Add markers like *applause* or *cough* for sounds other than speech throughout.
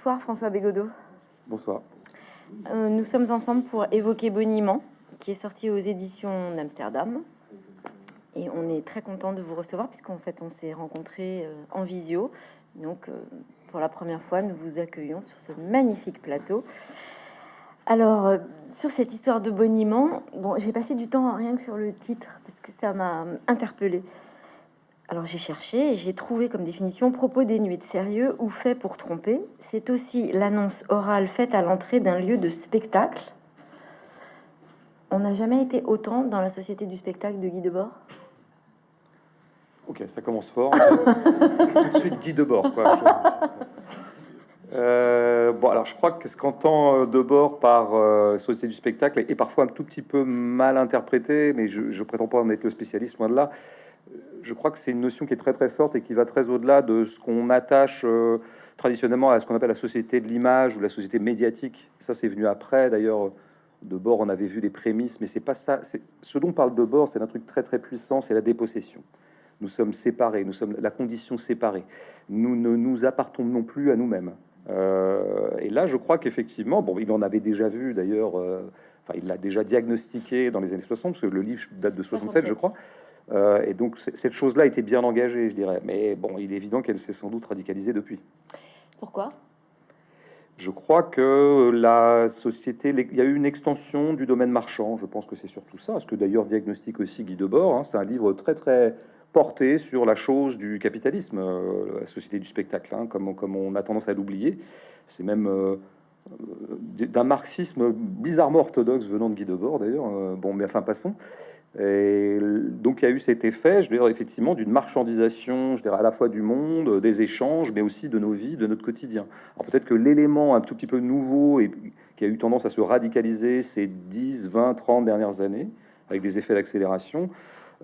Bonsoir François Bégodeau. Bonsoir. Euh, nous sommes ensemble pour évoquer Boniment, qui est sorti aux éditions d'Amsterdam. Et on est très content de vous recevoir, puisqu'en fait on s'est rencontrés euh, en visio. Donc euh, pour la première fois, nous vous accueillons sur ce magnifique plateau. Alors, sur cette histoire de boniment, bon, j'ai passé du temps rien que sur le titre, parce que ça m'a interpellée. Alors j'ai cherché et j'ai trouvé comme définition propos dénués de sérieux ou fait pour tromper. C'est aussi l'annonce orale faite à l'entrée d'un lieu de spectacle. On n'a jamais été autant dans la société du spectacle de Guy Debord? Ok, ça commence fort. *laughs* Tout de suite Guy Debord. Quoi. Euh, bon, alors je crois que ce qu'entend euh, Debord par euh, société du spectacle est, parfois un tout petit peu mal interprété, mais je, je prétends pas en être le spécialiste loin de là je crois que c'est une notion qui est très très forte et qui va très au-delà de ce qu'on attache euh, traditionnellement à ce qu'on appelle la société de l'image ou la société médiatique. Ça, c'est venu après. D'ailleurs, de bord, on avait vu les prémices, mais c'est pas ça. Ce dont parle de bord, c'est un truc très très puissant, c'est la dépossession. Nous sommes séparés, nous sommes la condition séparée. Nous ne nous appartenons plus à nous-mêmes. Euh, et là, je crois qu'effectivement, bon, il en avait déjà vu d'ailleurs. Euh, enfin, il l'a déjà diagnostiqué dans les années 60, parce que le livre date de 67, je crois. Euh, et donc cette chose-là était bien engagée, je dirais. Mais bon, il est évident qu'elle s'est sans doute radicalisée depuis. Pourquoi? Je crois que la société, il y a eu une extension du domaine marchand. Je pense que c'est surtout ça. Ce que d'ailleurs diagnostique aussi Guy Debord. Hein, c'est un livre très très porté sur la chose du capitalisme, euh, la société du spectacle, hein, comme, comme on a tendance à l'oublier. C'est même euh, d'un marxisme bizarrement orthodoxe venant de Guy Debord d'ailleurs. bon, mais enfin passons. Et donc il y a eu cet effet, je veux dire, effectivement, d'une marchandisation, je dirais, à la fois du monde, des échanges, mais aussi de nos vies, de notre quotidien. Alors peut-être que l'élément un tout petit peu nouveau et qui a eu tendance à se radicaliser ces 10, 20, 30 dernières années, avec des effets d'accélération,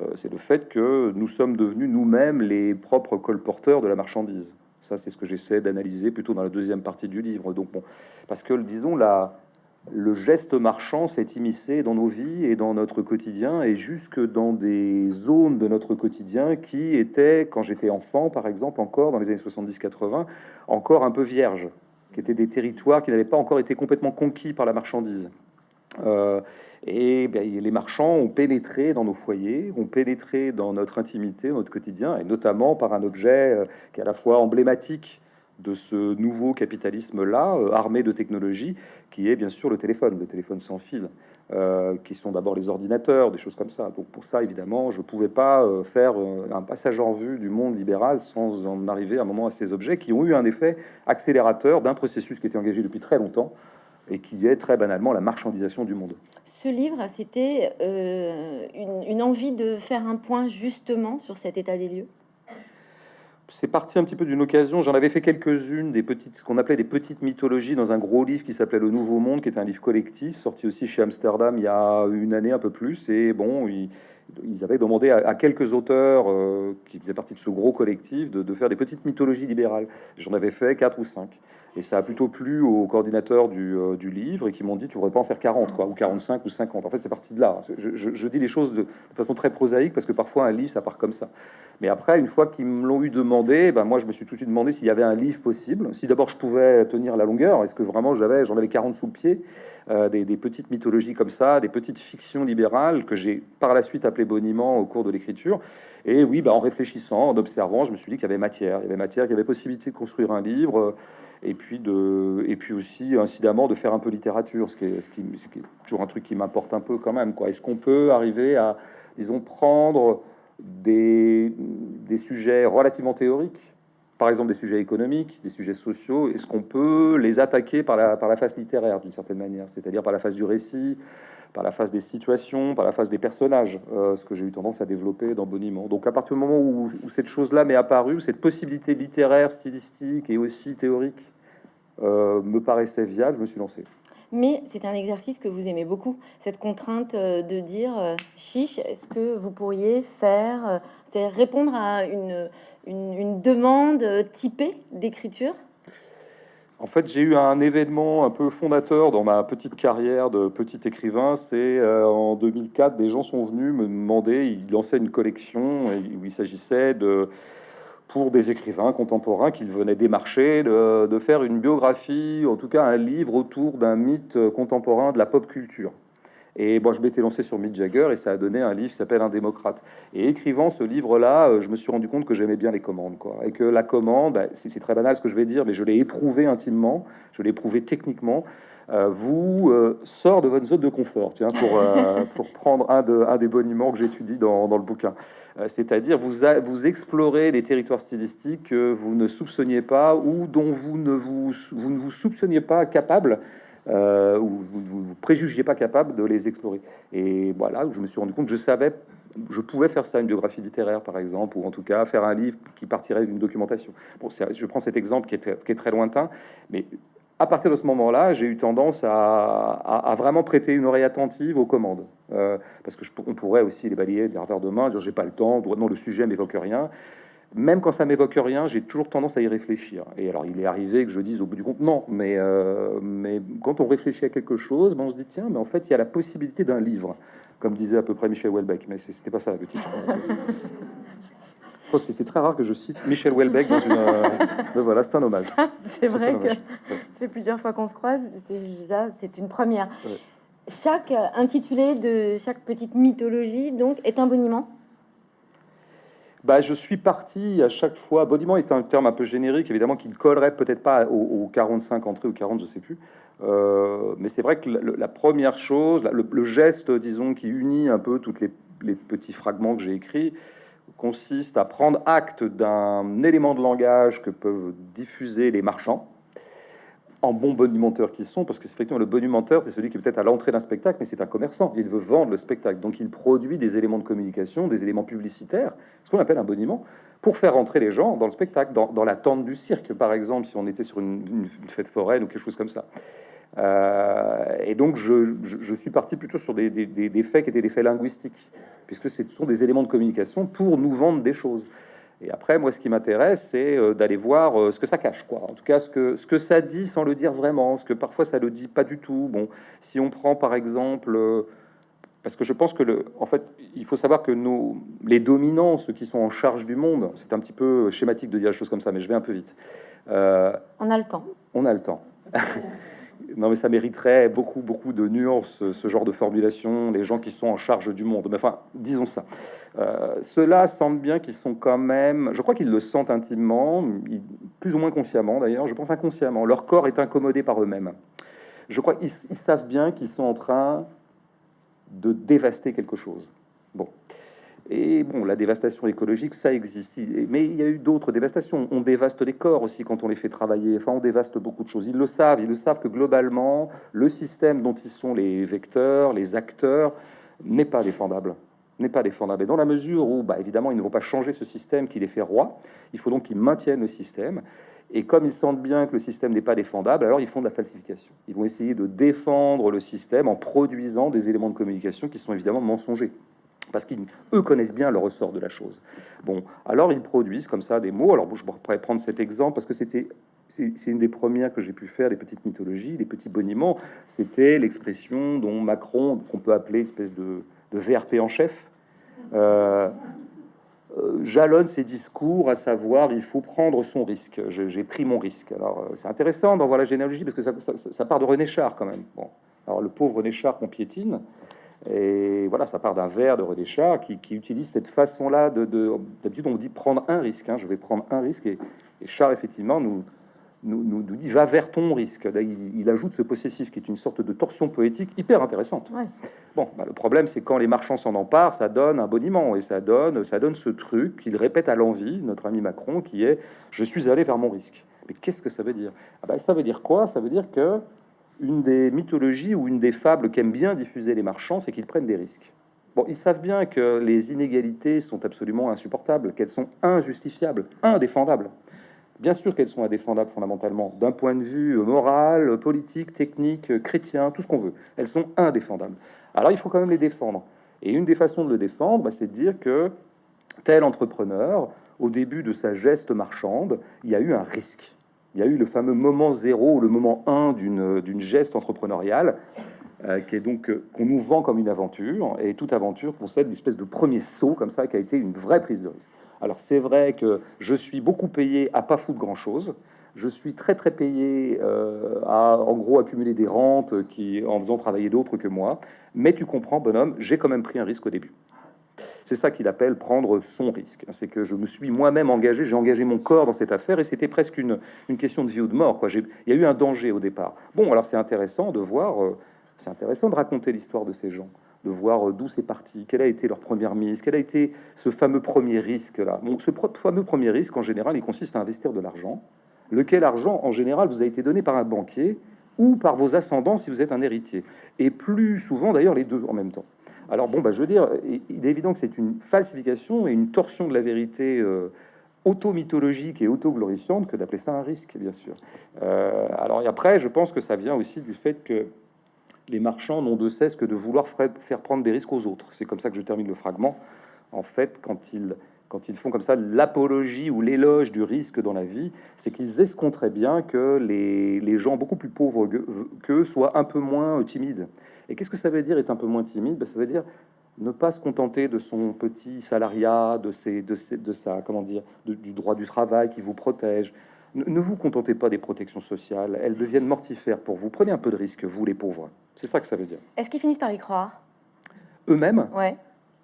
euh, c'est le fait que nous sommes devenus nous-mêmes les propres colporteurs de la marchandise. Ça, c'est ce que j'essaie d'analyser plutôt dans la deuxième partie du livre. Donc, bon, parce que, disons, la, le geste marchand s'est immiscé dans nos vies et dans notre quotidien et jusque dans des zones de notre quotidien qui étaient, quand j'étais enfant par exemple, encore dans les années 70-80, encore un peu vierges, qui étaient des territoires qui n'avaient pas encore été complètement conquis par la marchandise. Euh, et ben, les marchands ont pénétré dans nos foyers, ont pénétré dans notre intimité, notre quotidien, et notamment par un objet euh, qui est à la fois emblématique de ce nouveau capitalisme-là, euh, armé de technologies, qui est bien sûr le téléphone, le téléphone sans fil, euh, qui sont d'abord les ordinateurs, des choses comme ça. Donc pour ça, évidemment, je ne pouvais pas euh, faire un passage en vue du monde libéral sans en arriver à un moment à ces objets qui ont eu un effet accélérateur d'un processus qui était engagé depuis très longtemps et qui est très banalement la marchandisation du monde. Ce livre, c'était une envie de faire un point justement sur cet état des lieux? C'est parti un petit peu d'une occasion. J'en avais fait quelques-unes, des petites, ce qu'on appelait des petites mythologies dans un gros livre qui s'appelait Le Nouveau Monde, qui était un livre collectif, sorti aussi chez Amsterdam il y a une année, un peu plus. Et bon, ils, avaient demandé à, quelques auteurs euh, qui faisaient partie de ce gros collectif de, de faire des petites mythologies libérales. J'en avais fait quatre ou cinq. Et ça a plutôt plu aux coordinateurs du, euh, du livre et qui m'ont dit tu voudrais pas en faire 40 quoi, ou 45 ou 50. En fait, c'est parti de là. Je, dis les choses de, façon très prosaïque parce que parfois un livre ça part comme ça. Mais après, une fois qu'ils me l'ont eu demandé, ben moi je me suis tout de suite demandé s'il y avait un livre possible. Si d'abord je pouvais tenir la longueur, est-ce que vraiment j'avais, j'en avais 40 sous le pied, euh, des, petites mythologies comme ça, des petites fictions libérales que j'ai par la suite appelé boniment au cours de l'écriture. Et oui, ben, en réfléchissant, en observant, je me suis dit qu'il y avait matière, il y avait matière, qu'il y avait possibilité de construire un livre et puis, de, et puis aussi, incidemment, de faire un peu littérature, ce qui est, toujours un truc qui m'importe un peu quand même. Est-ce qu'on peut arriver à, disons, prendre des, des sujets relativement théoriques, par exemple des sujets économiques, des sujets sociaux, est-ce qu'on peut les attaquer par la, par la face littéraire, d'une certaine manière, c'est-à-dire par la face du récit, par la face des situations, par la face des personnages, euh, ce que j'ai eu tendance à développer dans Boniment. Donc à partir du moment où, cette chose-là m'est apparue, cette possibilité littéraire, stylistique et aussi théorique euh, me paraissait viable, je me suis lancé. Mais c'est un exercice que vous aimez beaucoup, cette contrainte euh, de dire chiche, est-ce que vous pourriez faire, c'est répondre à une, une, une demande typée d'écriture? En fait, j'ai eu un événement un peu fondateur dans ma petite carrière de petit écrivain. C'est euh, en 2004, des gens sont venus me demander, ils lançaient une collection où il s'agissait de pour des écrivains contemporains qu'il venait démarcher de, faire une biographie, en tout cas un livre autour d'un mythe contemporain de la pop culture. Et bon, je m'étais lancé sur Mick Jagger et ça a donné un livre qui s'appelle Un démocrate. Et écrivant ce livre-là, euh, je me suis rendu compte que j'aimais bien les commandes, quoi. Et que la commande, bah, c'est très banal ce que je vais dire, mais je l'ai éprouvé intimement, je l'ai éprouvé techniquement. Euh, vous euh, sort de votre zone de confort, tiens, pour, *laughs* pour prendre un, de, un des boniments que j'étudie dans, dans, le bouquin. C'est-à-dire, vous, vous explorez des territoires stylistiques que vous ne soupçonniez pas ou dont vous ne vous, vous, ne vous soupçonniez pas capable euh, où vous ne préjugiez pas capable de les explorer. Et voilà, je me suis rendu compte, je savais, je pouvais faire ça, une biographie littéraire par exemple, ou en tout cas faire un livre qui partirait d'une documentation. Bon, je prends cet exemple qui est, très lointain, mais à partir de ce moment-là, j'ai eu tendance à, vraiment prêter une oreille attentive aux commandes. Euh, parce que on pourrait aussi les balayer des revers de main, dire j'ai pas le temps, non, le sujet m'évoque rien même quand ça m'évoque rien, j'ai toujours tendance à y réfléchir. Et alors, il est arrivé que je dise au bout du compte non, mais, euh, mais quand on réfléchit à quelque chose, ben on se dit tiens, mais en fait, il y a la possibilité d'un livre, comme disait à peu près Michel Houellebecq. Mais c'était pas ça la petite. *laughs* Oh, c'est très rare que je cite Michel Houellebecq dans une. Euh, mais voilà, c'est un hommage. C'est vrai que ça fait plusieurs fois qu'on se croise. C'est une première. Chaque intitulé de chaque petite mythologie donc est un boniment? Bah, je suis parti à chaque fois. Boniment est un terme un peu générique, évidemment, qui ne collerait peut-être pas aux, 45 entrées ou 40, je sais plus. Euh, mais c'est vrai que la, première chose, le, geste, disons, qui unit un peu tous les petits fragments que j'ai écrits, consiste à prendre acte d'un élément de langage que peuvent diffuser les marchands en bons bonimenteurs qui sont, parce que effectivement le bonimenteur, c'est celui qui est peut-être à l'entrée d'un spectacle, mais c'est un commerçant, il veut vendre le spectacle, donc il produit des éléments de communication, des éléments publicitaires, ce qu'on appelle un boniment, pour faire rentrer les gens dans le spectacle, dans, la tente du cirque, par exemple, si on était sur une, fête foraine ou quelque chose comme ça. Euh, et donc je, je, suis parti plutôt sur des, des, des, faits qui étaient des faits linguistiques, puisque ce sont des éléments de communication pour nous vendre des choses. Et après, moi, ce qui m'intéresse, c'est euh, d'aller voir euh, ce que ça cache, quoi. En tout cas, ce que, ce que ça dit sans le dire vraiment, ce que parfois ça le dit pas du tout. Bon, si on prend par exemple, euh, parce que je pense que le, en fait, il faut savoir que nous, les dominants, ceux qui sont en charge du monde, c'est un petit peu schématique de dire les choses comme ça, mais je vais un peu vite. on a le temps. On a le temps. *laughs* non, mais ça mériterait beaucoup, beaucoup de nuances, ce genre de formulation, les gens qui sont en charge du monde. Mais enfin, disons ça. Euh, Ceux-là sentent bien qu'ils sont quand même, je crois qu'ils le sentent intimement, plus ou moins consciemment d'ailleurs, je pense inconsciemment. Leur corps est incommodé par eux-mêmes. Je crois qu'ils savent bien qu'ils sont en train de dévaster quelque chose. Bon. Et bon, la dévastation écologique, ça existe. Mais il y a eu d'autres dévastations. On dévaste les corps aussi quand on les fait travailler. Enfin, on dévaste beaucoup de choses. Ils le savent. Ils le savent que globalement, le système dont ils sont les vecteurs, les acteurs, n'est pas défendable. N'est pas défendable. Et dans la mesure où, bah, évidemment, ils ne vont pas changer ce système qui les fait roi, il faut donc qu'ils maintiennent le système. Et comme ils sentent bien que le système n'est pas défendable, alors ils font de la falsification. Ils vont essayer de défendre le système en produisant des éléments de communication qui sont évidemment mensongers parce qu'eux connaissent bien le ressort de la chose. Bon, alors ils produisent comme ça des mots. Alors je pourrais prendre cet exemple parce que c'était c'est une des premières que j'ai pu faire, les petites mythologies, les petits boniments. C'était l'expression dont Macron, qu'on peut appeler espèce de, VRP en chef, euh, euh, jalonne ses discours, à savoir il faut prendre son risque. J'ai pris mon risque. Alors euh, c'est intéressant d'en voir la généalogie parce que ça, ça, part de René Char quand même. Bon, alors le pauvre René Char qu'on piétine. Et voilà, ça part d'un vers de René Char qui, utilise cette façon-là de, d'habitude on dit prendre un risque. Hein, je vais prendre un risque et, Char effectivement nous, nous, nous, dit va vers ton risque. il, ajoute ce possessif qui est une sorte de torsion poétique hyper intéressante. Bon, bah, le problème c'est quand les marchands s'en emparent, ça donne un boniment et ça donne, ça donne ce truc qu'il répète à l'envie, notre ami Macron, qui est je suis allé vers mon risque. Mais qu'est-ce que ça veut dire? Ah bah, Ça veut dire quoi? Ça veut dire que une des mythologies ou une des fables qu'aiment bien diffuser les marchands, c'est qu'ils prennent des risques. Bon, ils savent bien que les inégalités sont absolument insupportables, qu'elles sont injustifiables, indéfendables. Bien sûr qu'elles sont indéfendables fondamentalement, d'un point de vue moral, politique, technique, chrétien, tout ce qu'on veut. Elles sont indéfendables. Alors il faut quand même les défendre. Et une des façons de le défendre, bah, c'est de dire que tel entrepreneur, au début de sa geste marchande, il y a eu un risque il y a eu le fameux moment zéro, le moment 1 d'une geste entrepreneuriale. euh, qui est donc euh, qu'on nous vend comme une aventure, et toute aventure concède une espèce de premier saut comme ça, qui a été une vraie prise de risque. Alors c'est vrai que je suis beaucoup payé à pas foutre grand-chose, je suis très très payé euh, à en gros accumuler des rentes qui en faisant travailler d'autres que moi, mais tu comprends bonhomme, j'ai quand même pris un risque au début. C'est ça qu'il appelle prendre son risque. C'est que je me suis moi-même engagé, j'ai engagé mon corps dans cette affaire et c'était presque une, question de vie ou de mort. Quoi. Il y a eu un danger au départ. Bon, alors c'est intéressant de voir, euh, c'est intéressant de raconter l'histoire de ces gens, de voir euh, d'où c'est parti, quelle a été leur première mise, quel a été ce fameux premier risque-là. Bon, ce fameux premier risque, en général, il consiste à investir de l'argent, lequel argent, en général, vous a été donné par un banquier ou par vos ascendants si vous êtes un héritier. Et plus souvent, d'ailleurs, les deux en même temps. Alors bon, bah, je veux dire, il est évident que c'est une falsification et une torsion de la vérité euh, auto-mythologique et auto-glorifiante que d'appeler ça un risque, bien sûr. Euh, alors et après, je pense que ça vient aussi du fait que les marchands n'ont de cesse que de vouloir faire prendre des risques aux autres. C'est comme ça que je termine le fragment. En fait, quand ils quand ils font comme ça l'apologie ou l'éloge du risque dans la vie, c'est qu'ils escompteraient bien que les, les gens beaucoup plus pauvres qu'eux soient un peu moins timides. Et qu'est-ce que ça veut dire être un peu moins timide? Ben, Ça veut dire ne pas se contenter de son petit salariat, de, ses, de, ses, de sa, comment dire, du droit du travail qui vous protège. Ne, ne, vous contentez pas des protections sociales, elles deviennent mortifères pour vous. Prenez un peu de risque, vous les pauvres. C'est ça que ça veut dire. Est-ce qu'ils finissent par y croire? Eux-mêmes? Ouais.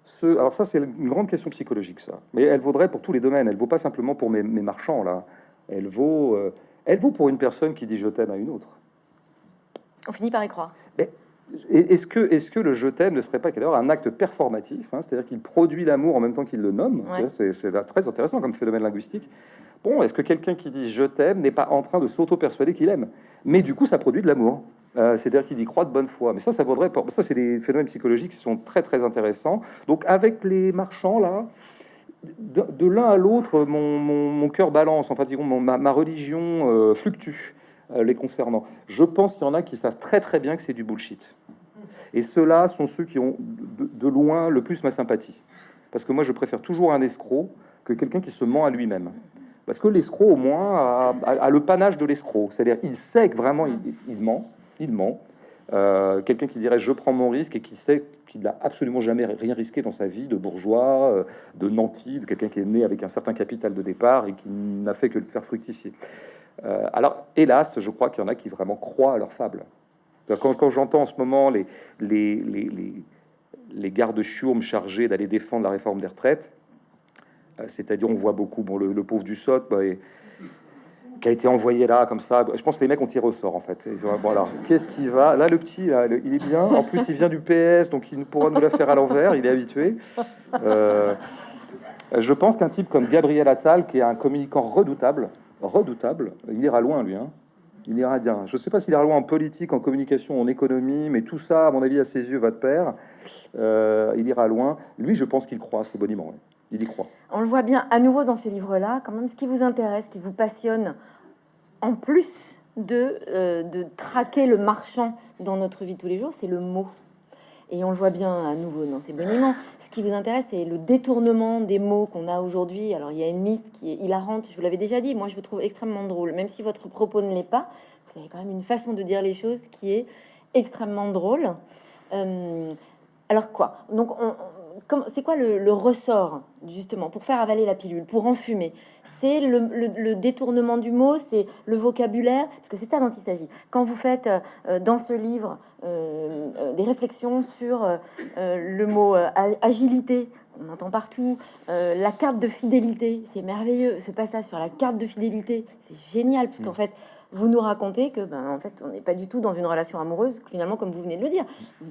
Ce, alors ça, c'est une grande question psychologique, ça. Mais elle vaudrait pour tous les domaines. Elle vaut pas simplement pour mes, mes marchands, là. Elle vaut, euh, elle vaut pour une personne qui dit je t'aime à une autre. On finit par y croire. Mais est-ce que, est que le je t'aime ne serait pas alors un acte performatif, hein, c'est-à-dire qu'il produit l'amour en même temps qu'il le nomme Ouais. C'est très intéressant comme phénomène linguistique. Bon, est-ce que quelqu'un qui dit je t'aime n'est pas en train de s'auto-persuader qu'il aime? Mais du coup, ça produit de l'amour. Euh, c'est-à-dire qu'il y croit de bonne foi. Mais ça, ça vaudrait pas. Ça, c'est des phénomènes psychologiques qui sont très très intéressants. Donc, avec les marchands là, de, l'un à l'autre, mon, cœur balance. Enfin, disons, mon, ma, religion euh, fluctue euh, les concernant. Je pense qu'il y en a qui savent très très bien que c'est du bullshit. Et ceux-là sont ceux qui ont de, loin le plus ma sympathie. Parce que moi, je préfère toujours un escroc que quelqu'un qui se ment à lui-même. Parce que l'escroc, au moins, a, le panache de l'escroc. C'est-à-dire, il sait que vraiment, il ment. Euh, quelqu'un qui dirait je prends mon risque et qui sait qu'il n'a absolument jamais rien risqué dans sa vie de bourgeois, euh, de nanti, de quelqu'un qui est né avec un certain capital de départ et qui n'a fait que le faire fructifier. Euh, alors, hélas, je crois qu'il y en a qui vraiment croient à leur fable. Quand, j'entends en ce moment les, gardes chiourmes chargés d'aller défendre la réforme des retraites, c'est-à-dire on voit beaucoup, bon, le, le pauvre du SOT, bah, et, qui a été envoyé là comme ça. Je pense que les mecs ont tiré au sort en fait. Voilà, qu'est-ce qui va? Là, le petit, il est bien. En plus, il vient du PS, donc il pourra nous la faire à l'envers. Il est habitué. Euh, je pense qu'un type comme Gabriel Attal, qui est un communicant redoutable, redoutable, il ira loin lui. Hein. Il ira bien. Je ne sais pas s'il ira loin en politique, en communication, en économie, mais tout ça, à mon avis, à ses yeux, va de pair. Euh, il ira loin. Lui, je pense qu'il croit à ses boniments. Croit. On le voit bien à nouveau dans ce livre-là, quand même, ce qui vous intéresse, qui vous passionne, en plus de, euh, de traquer le marchand dans notre vie de tous les jours, c'est le mot. Et on le voit bien à nouveau dans ces boniments. Ce qui vous intéresse, c'est le détournement des mots qu'on a aujourd'hui. Alors, il y a une liste qui est hilarante, je vous l'avais déjà dit. Moi, je vous trouve extrêmement drôle. Même si votre propos ne l'est pas, vous avez quand même une façon de dire les choses qui est extrêmement drôle. Euh, alors quoi? Donc, on, c'est quoi le, le, ressort justement pour faire avaler la pilule, pour enfumer C'est le, le, le, détournement du mot, c'est le vocabulaire, parce que c'est ça dont il s'agit. Quand vous faites euh, dans ce livre euh, euh, des réflexions sur euh, le mot euh, agilité, on entend partout, euh, la carte de fidélité, c'est merveilleux. Ce passage sur la carte de fidélité, c'est génial, puisqu'en mmh. fait, vous nous racontez que, ben, en fait, on n'est pas du tout dans une relation amoureuse, finalement, comme vous venez de le dire,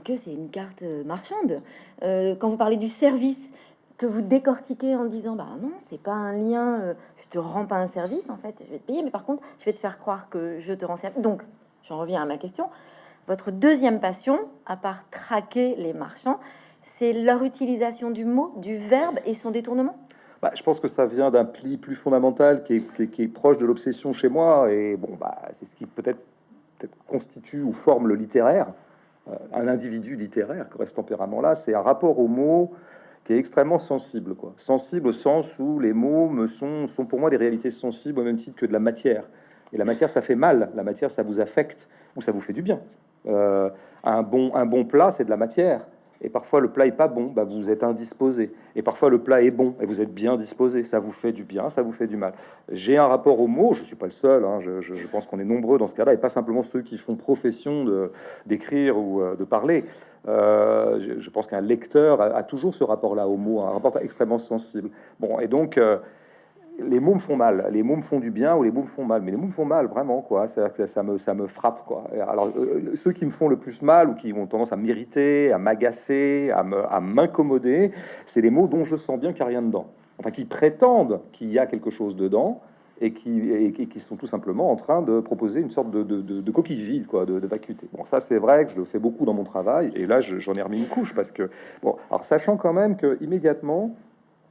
que c'est une carte marchande. Euh, quand vous parlez du service, que vous décortiquez en disant, bah non, c'est pas un lien, euh, je te rends pas un service, en fait, je vais te payer, mais par contre, je vais te faire croire que je te rends service. Donc, j'en reviens à ma question. Votre deuxième passion, à part traquer les marchands, c'est leur utilisation du mot, du verbe et son détournement? Bah, je pense que ça vient d'un pli plus fondamental qui est, proche de l'obsession chez moi. Et bon, bah, c'est ce qui peut-être peut constitue ou forme le littéraire. Euh, un individu littéraire, qui ce tempérament-là, c'est un rapport aux mots qui est extrêmement sensible. Quoi. Sensible au sens où les mots me sont, sont pour moi des réalités sensibles au même titre que de la matière. Et la matière, ça fait mal. La matière, ça vous affecte ou ça vous fait du bien. Euh, un, bon, un bon plat, c'est de la matière. Et parfois, le plat est pas bon, bah, vous êtes indisposé. Et parfois, le plat est bon et vous êtes bien disposé. Ça vous fait du bien, ça vous fait du mal. J'ai un rapport au mot, je suis pas le seul, hein, je, pense qu'on est nombreux dans ce cas-là, et pas simplement ceux qui font profession d'écrire ou euh, de parler. Euh, je, pense qu'un lecteur a, toujours ce rapport-là au mot, un rapport extrêmement sensible. Bon, et donc, euh, les mots me font mal, les mots me font du bien ou les mots me font mal, mais les mots me font mal vraiment quoi. Ça, me ça me frappe quoi. Alors euh, ceux qui me font le plus mal ou qui ont tendance à m'irriter, à m'agacer, à m'incommoder, c'est les mots dont je sens bien qu'il n'y a rien dedans. Enfin, qui prétendent qu'il y a quelque chose dedans et qui, qui sont tout simplement en train de proposer une sorte de, de, coquille vide, quoi, de, vacuité. Bon, ça c'est vrai que je le fais beaucoup dans mon travail, et là j'en ai remis une couche parce que, bon, alors sachant quand même que immédiatement,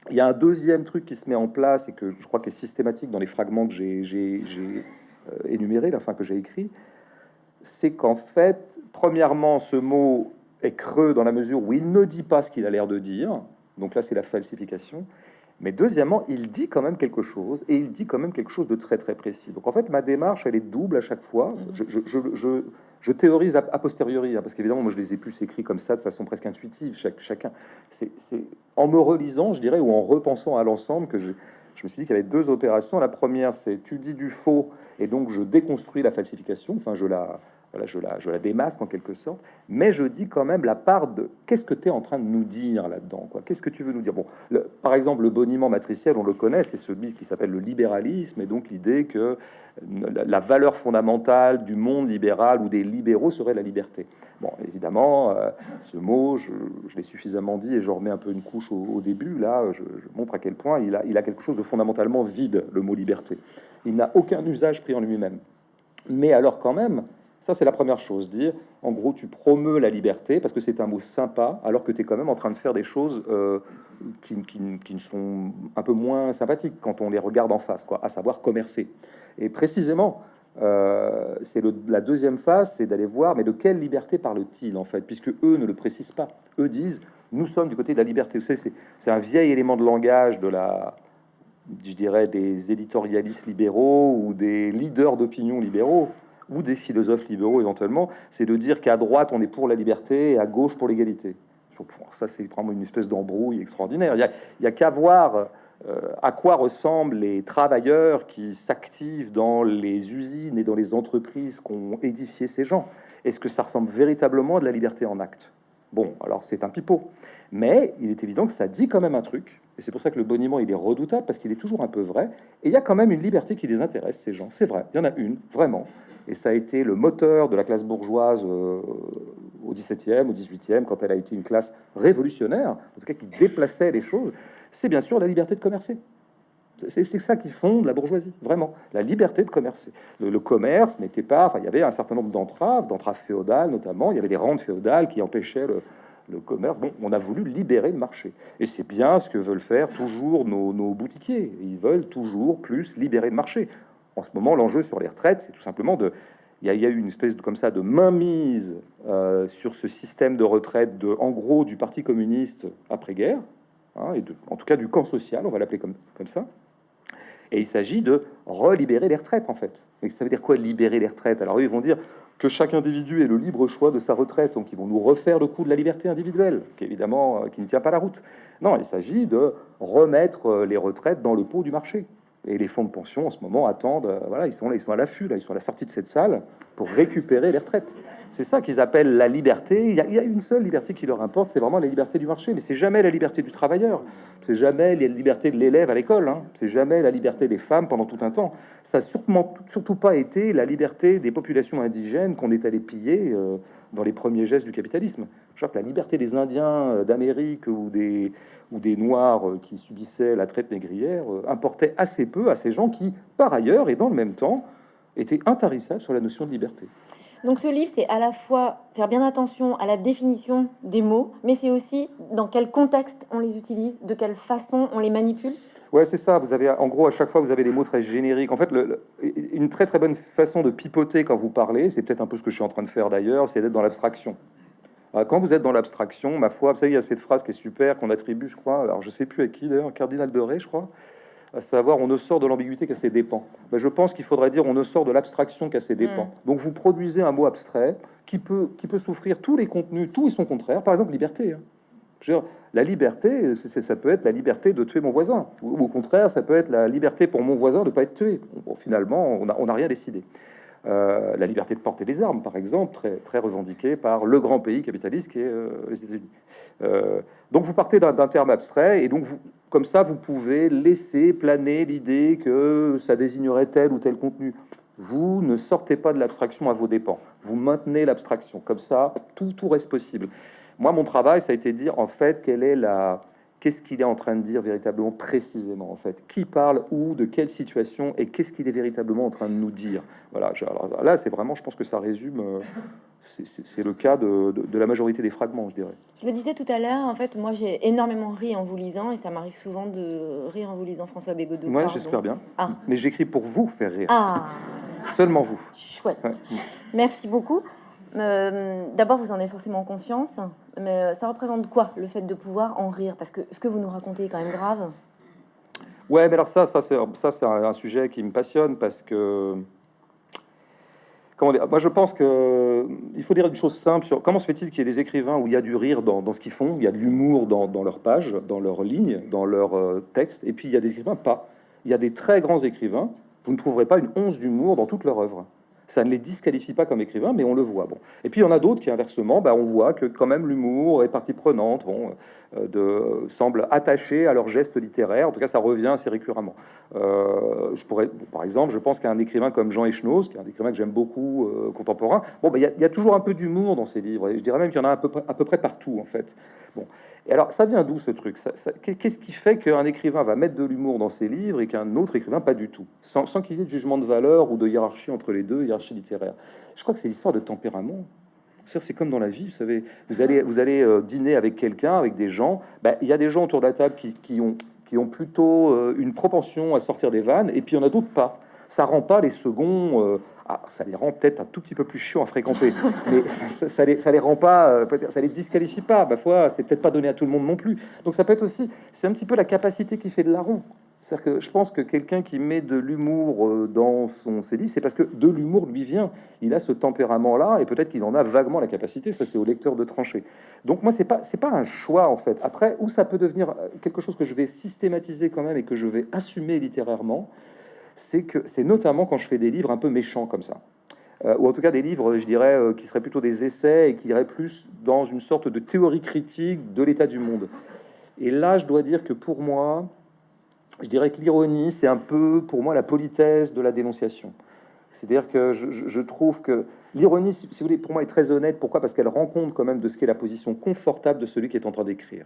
il y a un deuxième truc qui se met en place et que je crois qu'est systématique dans les fragments que j'ai euh, énumérés, la fin que j'ai écrit, c'est qu'en fait, premièrement, ce mot est creux dans la mesure où il ne dit pas ce qu'il a l'air de dire. Donc là, c'est la falsification. Mais deuxièmement, il dit quand même quelque chose, et il dit quand même quelque chose de très très précis. Donc en fait, ma démarche, elle est double à chaque fois. Mhm. Je, théorise a, posteriori, hein, parce qu'évidemment, moi je les ai plus écrits comme ça, de façon presque intuitive, chaque, chacun. C'est en me relisant, je dirais, ou en repensant à l'ensemble, que je, je me suis dit qu'il y avait deux opérations. La première, c'est tu dis du faux, et donc je déconstruis la falsification, enfin je la, je la, démasque en quelque sorte, mais je dis quand même la part de qu'est-ce que tu es en train de nous dire là-dedans, quoi? Qu'est-ce que tu veux nous dire? Bon, par exemple, le boniment matriciel, on le connaît, c'est celui qui s'appelle le libéralisme, et donc l'idée que la, valeur fondamentale du monde libéral ou des libéraux serait la liberté. Bon, évidemment, euh, ce mot, je, l'ai suffisamment dit et je remets un peu une couche au, début. Là, je, montre à quel point il a quelque chose de fondamentalement vide, le mot liberté. Il n'a aucun usage pris en lui-même. Mais alors, quand même, ça, c'est la première chose. Dire, en gros, tu promeus la liberté parce que c'est un mot sympa, alors que tu es quand même en train de faire des choses euh, qui, qui, sont un peu moins sympathiques quand on les regarde en face, quoi, à savoir commercer. Et précisément, euh, c'est la deuxième phase, c'est d'aller voir, mais de quelle liberté parle-t-il en fait, puisque eux ne le précisent pas. Eux disent, nous sommes du côté de la liberté. C'est un vieil élément de langage de la, je dirais, des éditorialistes libéraux ou des leaders d'opinion libéraux ou des philosophes libéraux éventuellement, c'est de dire qu'à droite on est pour la liberté et à gauche pour l'égalité. Ça, c'est vraiment une espèce d'embrouille extraordinaire. Il n'y a, qu'à voir euh, à quoi ressemblent les travailleurs qui s'activent dans les usines et dans les entreprises qu'ont édifié ces gens. Est-ce que ça ressemble véritablement à de la liberté en acte? Bon, alors c'est un pipeau. Mais il est évident que ça dit quand même un truc. Et c'est pour ça que le boniment, il est redoutable, parce qu'il est toujours un peu vrai. Et il y a quand même une liberté qui les intéresse, ces gens. C'est vrai, il y en a une, vraiment et ça a été le moteur de la classe bourgeoise euh, au 17e, au 18e, quand elle a été une classe révolutionnaire, en tout cas qui déplaçait les choses, c'est bien sûr la liberté de commercer. C'est ça qui fonde la bourgeoisie, vraiment, la liberté de commercer. Le, commerce n'était pas, il y avait un certain nombre d'entraves, d'entraves féodales notamment, il y avait des rentes féodales qui empêchaient le, commerce. Bon, on a voulu libérer le marché. Et c'est bien ce que veulent faire toujours nos, boutiquiers. Ils veulent toujours plus libérer le marché en ce moment, l'enjeu sur les retraites, c'est tout simplement de... Il y, a, eu une espèce de, comme ça de mainmise euh, sur ce système de retraite, de, en gros, du Parti communiste après-guerre, hein, et en tout cas du camp social, on va l'appeler comme, comme ça. Et il s'agit de relibérer les retraites, en fait. Mais ça veut dire quoi, libérer les retraites? Alors, eux, ils vont dire que chaque individu ait le libre choix de sa retraite, donc ils vont nous refaire le coup de la liberté individuelle, qui évidemment, euh, qui ne tient pas la route. Non, il s'agit de remettre euh, les retraites dans le pot du marché. Et les fonds de pension en ce moment attendent, euh, voilà, ils sont là, ils sont à l'affût, là, ils sont à la sortie de cette salle pour récupérer les retraites. C'est ça qu'ils appellent la liberté. Il y, a, une seule liberté qui leur importe, c'est vraiment la liberté du marché. Mais c'est jamais la liberté du travailleur, c'est jamais la liberté de l'élève à l'école, hein. c'est jamais la liberté des femmes pendant tout un temps. Ça n'a sûrement surtout pas été la liberté des populations indigènes qu'on est allé piller euh, dans les premiers gestes du capitalisme. Je crois que la liberté des Indiens euh, d'Amérique ou des ou des Noirs euh, qui subissaient la traite négrière euh, importait assez peu à ces gens qui, par ailleurs et dans le même temps, étaient intarissables sur la notion de liberté. Donc ce livre, c'est à la fois faire bien attention à la définition des mots, mais c'est aussi dans quel contexte on les utilise, de quelle façon on les manipule. Ouais, c'est ça. Vous avez, en gros, à chaque fois, vous avez des mots très génériques. En fait, une très très bonne façon de pipoter quand vous parlez, c'est peut-être un peu ce que je suis en train de faire d'ailleurs, c'est d'être dans l'abstraction. Euh, quand vous êtes dans l'abstraction, ma foi, vous savez, il y a cette phrase qui est super, qu'on attribue, je crois, alors je sais plus à qui d'ailleurs, Cardinal de Ré, je crois, à savoir on ne sort de l'ambiguïté qu'à ses dépens. Mais je pense qu'il faudrait dire on ne sort de l'abstraction qu'à ses dépens. Mm. Donc vous produisez un mot abstrait qui peut, qui peut souffrir tous les contenus, tout et son contraire. Par exemple, liberté. Hein. la liberté, ça peut être la liberté de tuer mon voisin, ou, au contraire, ça peut être la liberté pour mon voisin de pas être tué. Bon, finalement, on n'a rien décidé. Euh, la liberté de porter des armes, par exemple, très, revendiquée par le grand pays capitaliste qui est euh, les États-Unis. Euh, donc vous partez d'un terme abstrait, et donc vous, comme ça, vous pouvez laisser planer l'idée que ça désignerait tel ou tel contenu. Vous ne sortez pas de l'abstraction à vos dépens. Vous maintenez l'abstraction. Comme ça, tout, tout reste possible. Moi, mon travail, ça a été de dire, en fait, quelle est la, qu'est-ce qu'il est en train de dire véritablement précisément en fait? Qui parle où, de quelle situation et qu'est-ce qu'il est véritablement en train de nous dire? Voilà, là c'est vraiment, je pense que ça résume, euh, c'est le cas de, la majorité des fragments, je dirais. Je le disais tout à l'heure, en fait, moi j'ai énormément ri en vous lisant et ça m'arrive souvent de rire en vous lisant François Bégodeau. Moi j'espère bien. Ah. Mais j'écris pour vous faire rire. Ah. Seulement vous. Chouette. Merci beaucoup. Euh, d'abord, vous en avez forcément conscience, mais euh, ça représente quoi le fait de pouvoir en rire? Parce que ce que vous nous racontez est quand même grave. Ouais, mais alors ça, ça c'est un, sujet qui me passionne parce que comment dire Moi, je pense que il faut dire une chose simple sur comment se fait-il qu'il y ait des écrivains où il y a du rire dans, ce qu'ils font, il y a de l'humour dans, dans leurs pages, dans leurs lignes, dans leurs euh, textes, et puis il y a des écrivains pas. Il y a des très grands écrivains. Vous ne trouverez pas une once d'humour dans toute leur œuvre ça ne les disqualifie pas comme écrivain, mais on le voit. Bon. Et puis il y en a d'autres qui, inversement, bah, on voit que quand même l'humour est partie prenante, bon, euh, de, semble attaché à leur geste littéraire. En tout cas, ça revient assez récurremment. Euh, je pourrais, par exemple, je pense qu'un écrivain comme Jean Echenoz, qui est un écrivain que j'aime beaucoup, euh, contemporain, bon, bah, il y, a toujours un peu d'humour dans ses livres. Et je dirais même qu'il y en a à peu, près, partout, en fait. Bon. Et alors, ça vient d'où ce truc? Qu'est-ce qui fait qu'un écrivain va mettre de l'humour dans ses livres et qu'un autre écrivain pas du tout? Sans, qu'il y ait de jugement de valeur ou de hiérarchie entre les deux, littéraire. Je crois que c'est l'histoire de tempérament. C'est comme dans la vie, vous savez, vous allez, vous allez euh, dîner avec quelqu'un, avec des gens. Ben, il y a des gens autour de la table qui, qui ont, qui ont plutôt euh, une propension à sortir des vannes, et puis il y en a d'autres pas. Ça rend pas les seconds. Euh, ah, ça les rend peut-être un tout petit peu plus chiant à fréquenter, *laughs* mais ça, ça, les, ça les rend pas, ça les disqualifie pas. Ma foi, c'est peut-être pas donné à tout le monde non plus. Donc ça peut être aussi, c'est un petit peu la capacité qui fait de larron. C'est-à-dire que je pense que quelqu'un qui met de l'humour euh, dans son CD, c'est parce que de l'humour lui vient. Il a ce tempérament-là, et peut-être qu'il en a vaguement la capacité. Ça, c'est au lecteur de trancher. Donc moi, c'est pas pas un choix en fait. Après, où ça peut devenir euh, quelque chose que je vais systématiser quand même et que je vais assumer littérairement, c'est que c'est notamment quand je fais des livres un peu méchants comme ça. Euh, ou en tout cas des livres, je dirais, qui seraient plutôt des essais et qui iraient plus dans une sorte de théorie critique de l'état du monde. Et là, je dois dire que pour moi, je dirais que l'ironie, c'est un peu pour moi la politesse de la dénonciation. C'est-à-dire que je, trouve que l'ironie, si vous voulez, pour moi est très honnête. Pourquoi? Parce qu'elle rend compte quand même de ce qu'est la position confortable de celui qui est en train d'écrire.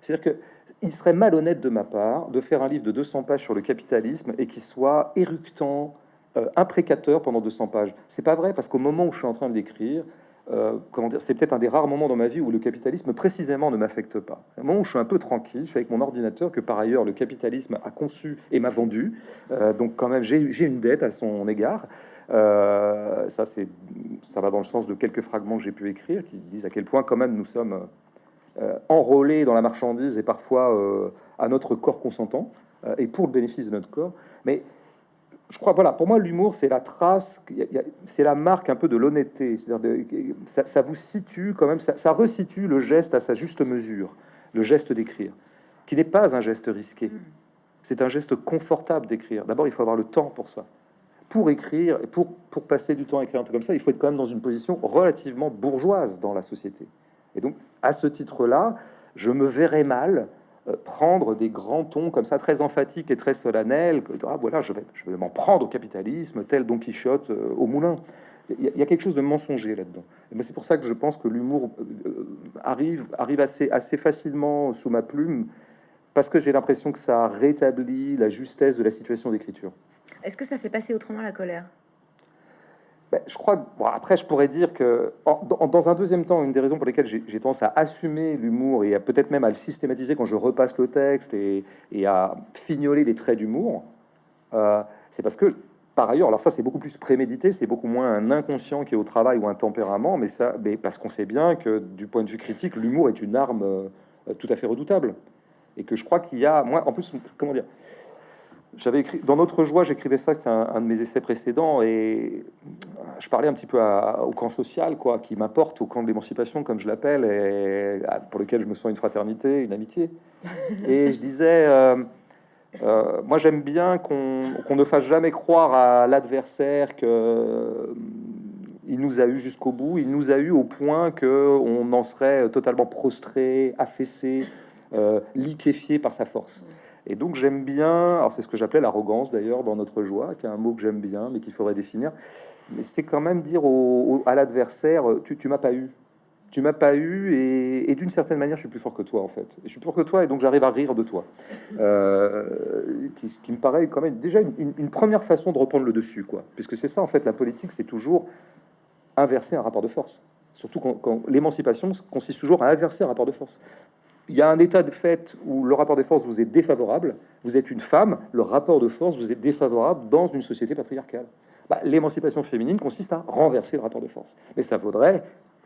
C'est-à-dire que il serait malhonnête de ma part de faire un livre de 200 pages sur le capitalisme et qui soit éructant, euh, imprécateur pendant 200 pages. C'est pas vrai parce qu'au moment où je suis en train de l'écrire, euh, comment dire, c'est peut-être un des rares moments dans ma vie où le capitalisme précisément ne m'affecte pas. Un moment où je suis un peu tranquille, je suis avec mon ordinateur que par ailleurs le capitalisme a conçu et m'a vendu. Euh, donc quand même j'ai une dette à son égard. Euh, ça ça va dans le sens de quelques fragments que j'ai pu écrire qui disent à quel point quand même nous sommes enrôlés dans la marchandise et parfois à notre corps consentant et pour le bénéfice de notre corps. Mais je crois, voilà, pour moi, l'humour, c'est la trace, c'est la marque un peu de l'honnêteté. Ça, ça, vous situe quand même, ça, resitue le geste à sa juste mesure, le geste d'écrire, qui n'est pas un geste risqué. C'est un geste confortable d'écrire. D'abord, il faut avoir le temps pour ça. Pour écrire pour, pour passer du temps à écrire un truc comme ça, il faut être quand même dans une position relativement bourgeoise dans la société. Et donc, à ce titre-là, je me verrais mal prendre des grands tons comme ça, très emphatiques et très solennels. Que, ah, voilà, je vais, je vais m'en prendre au capitalisme, tel Don Quichotte euh, au moulin. Il y, a quelque chose de mensonger là-dedans. Ben, c'est pour ça que je pense que l'humour euh, arrive, arrive assez, assez facilement sous ma plume, parce que j'ai l'impression que ça rétablit la justesse de la situation d'écriture. Est-ce que ça fait passer autrement la colère? Ben, je crois. Bon, après, je pourrais dire que, dans un deuxième temps, une des raisons pour lesquelles j'ai tendance à assumer l'humour et peut-être même à le systématiser quand je repasse le texte et, à fignoler les traits d'humour, euh, c'est parce que, par ailleurs, alors ça, c'est beaucoup plus prémédité, c'est beaucoup moins un inconscient qui est au travail ou un tempérament, mais ça, mais parce qu'on sait bien que, du point de vue critique, l'humour est une arme euh, tout à fait redoutable et que je crois qu'il y a, moi, en plus, comment dire j'avais écrit dans notre joie, j'écrivais ça, c'était un, de mes essais précédents, et je parlais un petit peu au camp social, quoi, qui m'importe, au camp de l'émancipation, comme je l'appelle, et pour lequel je me sens une fraternité, une amitié. *laughs* Et je disais, euh, euh, moi j'aime bien qu'on ne fasse jamais croire à l'adversaire que il nous a eu jusqu'au bout, il nous a eu au point que on en serait totalement prostré, affaissé, euh, liquéfié par sa force. Et donc j'aime bien, alors c'est ce que j'appelais l'arrogance d'ailleurs dans notre joie, qui est un mot que j'aime bien, mais qu'il faudrait définir. Mais c'est quand même dire à l'adversaire, tu, tu m'as pas eu, tu m'as pas eu, et, d'une certaine manière, je suis plus fort que toi en fait. je suis plus fort que toi, et donc j'arrive à rire de toi. Euh, qui, me paraît quand même déjà une, une, première façon de reprendre le dessus, quoi. Puisque c'est ça en fait, la politique, c'est toujours inverser un rapport de force. Surtout quand, quand l'émancipation consiste toujours à inverser un rapport de force il y a un état de fait où le rapport de force vous est défavorable, vous êtes une femme, le rapport de force vous est défavorable dans une société patriarcale. Bah, l'émancipation féminine consiste à renverser le rapport de force. Mais ça vaudrait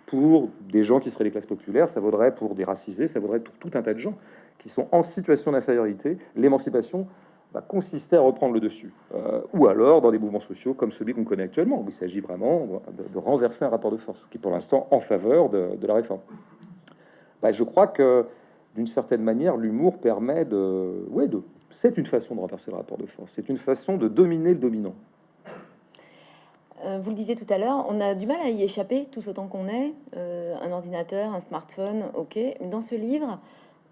pour des gens qui seraient les classes populaires, ça vaudrait pour des racisés, ça vaudrait pour tout un tas de gens qui sont en situation d'infériorité. L'émancipation va consister à reprendre le dessus. Euh, ou alors dans des mouvements sociaux comme celui qu'on connaît actuellement, où il s'agit vraiment de, renverser un rapport de force qui est pour l'instant en faveur de, la réforme. Bah, je crois que d'une certaine manière, l'humour permet de... Ouais, de... C'est une façon de renverser le rapport de force. C'est une façon de dominer le dominant. Euh, vous le disiez tout à l'heure, on a du mal à y échapper, tous autant qu'on est. Euh, un ordinateur, un smartphone, ok. Dans ce livre,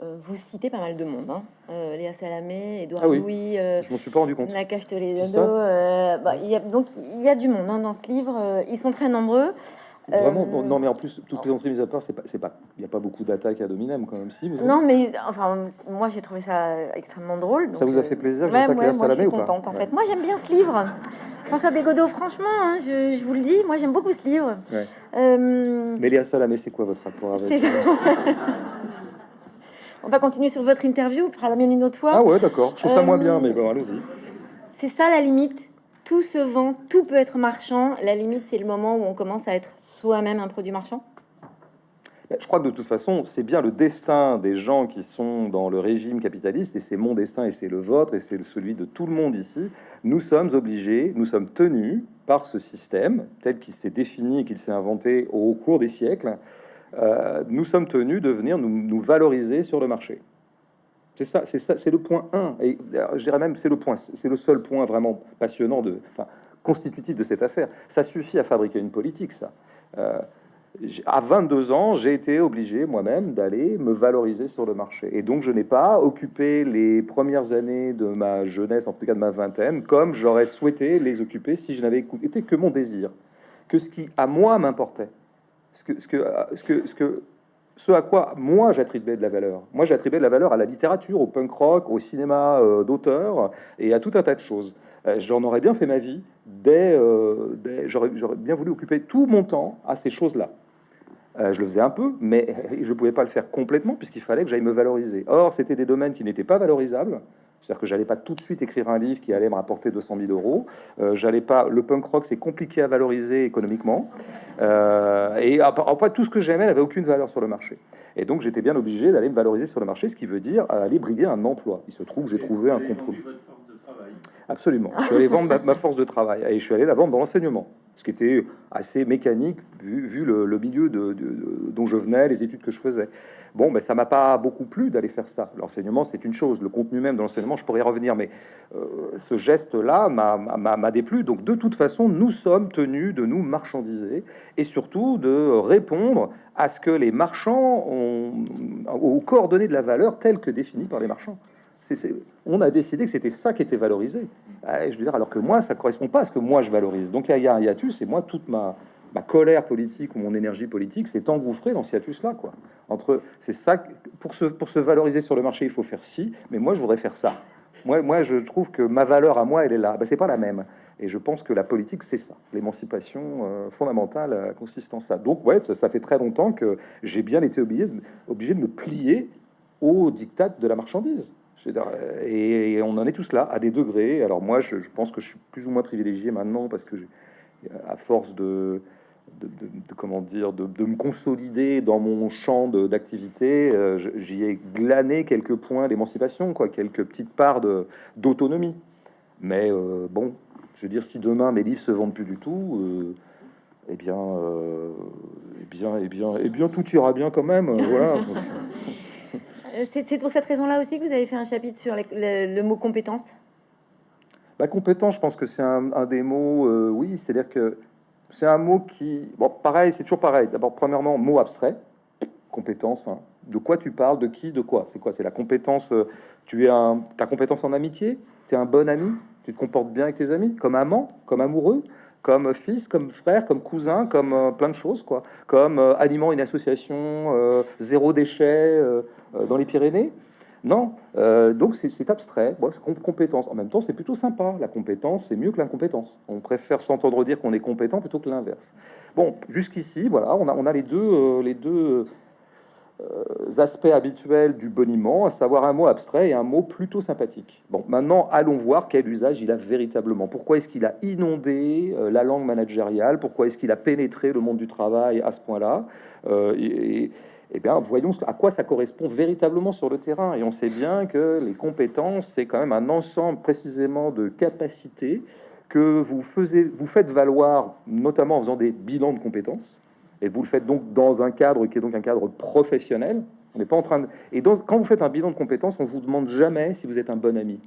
euh, vous citez pas mal de monde. Hein. Léa Salamé, Edouard ah Louis. je m'en suis pas rendu compte. La Cache. Bah, y a, donc il y a du monde hein, dans ce livre. ils sont très nombreux. Vraiment, euh, non, mais en plus, toute plaisanterie mise à part, c'est pas, c'est pas, il n'y a pas beaucoup d'attaques à Dominem quand même, si. non, mais enfin, moi j'ai trouvé ça extrêmement drôle. ça vous a fait euh, plaisir ouais, ouais, moi, je suis contente, en fait. Moi j'aime bien ce livre. François Bégodeau, franchement, hein, je, vous le dis, moi j'aime beaucoup ce livre. Euh... Mais Léa Salamé, c'est quoi votre rapport avec *laughs* On va continuer sur votre interview, on fera la mienne une autre fois. Ah ouais, d'accord. Je trouve ça moins bien, mais bon, allons-y. C'est ça la limite tout se vend, tout peut être marchand. La limite, c'est le moment où on commence à être soi-même un produit marchand. Je crois que de toute façon, c'est bien le destin des gens qui sont dans le régime capitaliste, et c'est mon destin, et c'est le vôtre, et c'est celui de tout le monde ici. Nous sommes obligés, nous sommes tenus par ce système tel qu'il s'est défini, qu'il s'est inventé au cours des siècles. Euh, nous sommes tenus de venir nous valoriser sur le marché. C'est ça, c'est ça, c'est le point 1. Et je dirais même, c'est le point, c'est le seul point vraiment passionnant, de, enfin, constitutif de cette affaire. Ça suffit à fabriquer une politique, ça. Euh, à 22 ans, j'ai été obligé moi-même d'aller me valoriser sur le marché. Et donc, je n'ai pas occupé les premières années de ma jeunesse, en tout cas de ma vingtaine, comme j'aurais souhaité les occuper si je n'avais été que mon désir, que ce qui, à moi, m'importait. Ce que, ce que, ce que, ce que ce à quoi moi j'attribuais de la valeur. Moi j'attribuais de la valeur à la littérature, au punk rock, au cinéma euh, d'auteur et à tout un tas de choses. Euh, j'en aurais bien fait ma vie, dès, euh, j'aurais bien voulu occuper tout mon temps à ces choses-là. Je le faisais un peu, mais *laughs* je ne pouvais pas le faire complètement puisqu'il fallait que j'aille me valoriser. Or, c'était des domaines qui n'étaient pas valorisables. C'est-à-dire que j'allais pas tout de suite écrire un livre qui allait me rapporter 200 000 euros. Euh, j'allais pas. Le punk rock, c'est compliqué à valoriser économiquement. Euh, et après, tout ce que j'aimais n'avait aucune valeur sur le marché. Et donc, j'étais bien obligé d'aller me valoriser sur le marché, ce qui veut dire aller briguer un emploi. Il se trouve, j'ai trouvé un compromis. Absolument. Je suis allé vendre ma, force de travail et je suis allé la vendre dans l'enseignement, ce qui était assez mécanique vu, le, milieu de, dont je venais, les études que je faisais. Bon, mais ça m'a pas beaucoup plu d'aller faire ça. L'enseignement, c'est une chose. Le contenu même de l'enseignement, je pourrais y revenir, mais euh, ce geste-là m'a déplu. Donc, de toute façon, nous sommes tenus de nous marchandiser et surtout de répondre à ce que les marchands ont aux coordonnées de la valeur telles que définies par les marchands on a décidé que c'était ça qui était valorisé. Ah, je veux dire, alors que moi, ça correspond pas à ce que moi je valorise. Donc il y a un hiatus, et moi, toute ma, colère politique ou mon énergie politique s'est engouffrée dans ce hiatus-là. Quoi. Entre, c'est ça, pour se, pour se valoriser sur le marché, il faut faire ci, mais moi, je voudrais faire ça. Moi, moi, je trouve que ma valeur à moi, elle est là. Ben, c'est pas la même. Et je pense que la politique, c'est ça. L'émancipation euh, fondamentale euh, consiste en ça. Donc, ouais, ça, fait très longtemps que j'ai bien été obligé de, obligé de me plier au diktat de la marchandise. Et, on en est tous là, à des degrés. Alors moi, je, pense que je suis plus ou moins privilégié maintenant parce que, à force de, comment dire, de, me consolider dans mon champ d'activité, euh, j'y ai glané quelques points d'émancipation, quoi, quelques petites parts d'autonomie. Mais euh, bon, je veux dire, si demain mes livres se vendent plus du tout, euh, eh bien, eh bien, eh bien, eh bien, tout ira bien quand même. voilà. *laughs* C'est pour cette raison-là aussi que vous avez fait un chapitre sur le, mot compétence? Bah, compétence, je pense que c'est un, des mots. oui, c'est-à-dire que c'est un mot qui, bon, pareil, c'est toujours pareil. D'abord, premièrement, mot abstrait, compétence. Hein. De quoi tu parles? De qui? De quoi? C'est quoi? C'est la compétence. tu es un, ta compétence en amitié? Tu es un bon ami? Tu te comportes bien avec tes amis, comme amant, comme amoureux, comme fils, comme frère, comme cousin, comme euh, plein de choses, quoi. Comme euh, animant une association euh, zéro déchet dans les Pyrénées. Non, donc c'est abstrait. Bon, compétence. En même temps, c'est plutôt sympa. La compétence, c'est mieux que l'incompétence. On préfère s'entendre dire qu'on est compétent plutôt que l'inverse. Bon, jusqu'ici, voilà, on a, les deux, les deux euh, aspects habituels du boniment, à savoir un mot abstrait et un mot plutôt sympathique. Bon, maintenant, allons voir quel usage il a véritablement. Pourquoi est-ce qu'il a inondé euh, la langue managériale? Pourquoi est-ce qu'il a pénétré le monde du travail à ce point-là? Euh, eh bien, voyons à quoi ça correspond véritablement sur le terrain. Et on sait bien que les compétences, c'est quand même un ensemble précisément de capacités que vous, faisiez, vous faites valoir, notamment en faisant des bilans de compétences. Et vous le faites donc dans un cadre qui est donc un cadre professionnel. On n'est pas en train de... Et donc, quand vous faites un bilan de compétences, on vous demande jamais si vous êtes un bon ami.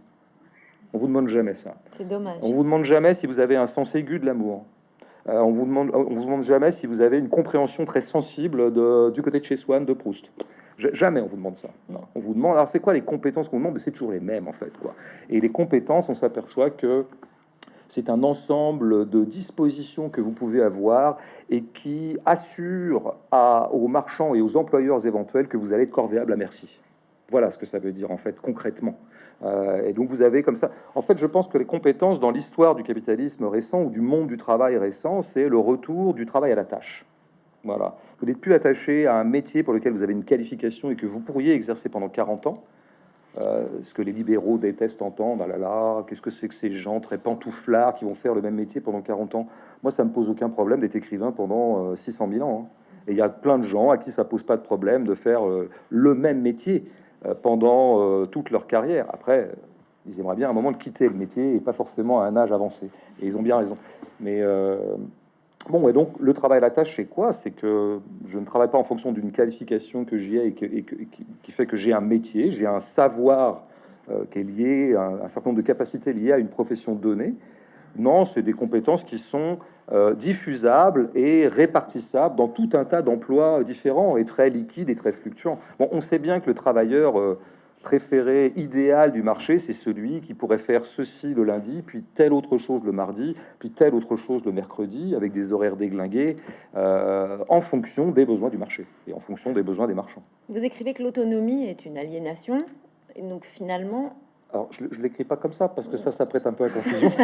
On vous demande jamais ça. C'est dommage. On vous demande jamais si vous avez un sens aigu de l'amour. Euh, on vous demande, vous demande jamais si vous avez une compréhension très sensible du côté de chez Swann, de Proust. Jamais on vous demande ça. On vous demande. Alors c'est quoi les compétences qu'on demande? C'est toujours les mêmes en fait, quoi. Et les compétences, on s'aperçoit que c'est un ensemble de dispositions que vous pouvez avoir et qui assure aux marchands et aux employeurs éventuels que vous allez être corvéable à merci. Voilà ce que ça veut dire en fait concrètement. Euh, et donc vous avez comme ça. En fait, je pense que les compétences dans l'histoire du capitalisme récent ou du monde du travail récent, c'est le retour du travail à la tâche. Voilà. Vous n'êtes plus attaché à un métier pour lequel vous avez une qualification et que vous pourriez exercer pendant 40 ans. Euh, ce que les libéraux détestent entendre, ah là là, qu'est-ce que c'est que ces gens très pantouflards qui vont faire le même métier pendant 40 ans? Moi, ça me pose aucun problème d'être écrivain pendant 600 euh, 000 ans. Hein. Et il y a plein de gens à qui ça pose pas de problème de faire le même métier pendant toute leur carrière. Après, ils aimeraient bien à un moment de quitter le métier et pas forcément à un âge avancé. Et ils ont bien raison. Mais Bon, et donc le travail à la tâche, c'est quoi? C'est que je ne travaille pas en fonction d'une qualification que j'ai et, qui fait que j'ai un métier, j'ai un savoir euh, qui est lié, à un, certain nombre de capacités liées à une profession donnée. Non, c'est des compétences qui sont euh, diffusables et répartissables dans tout un tas d'emplois différents et très liquides et très fluctuants. Bon, on sait bien que le travailleur euh, préféré idéal du marché, c'est celui qui pourrait faire ceci le lundi, puis telle autre chose le mardi, puis telle autre chose le mercredi, avec des horaires déglingués, euh, en fonction des besoins du marché et en fonction des besoins des marchands. Vous écrivez que l'autonomie est une aliénation, et donc finalement... Alors, je ne l'écris pas comme ça, parce que ça, ça prête un peu à confusion. *laughs*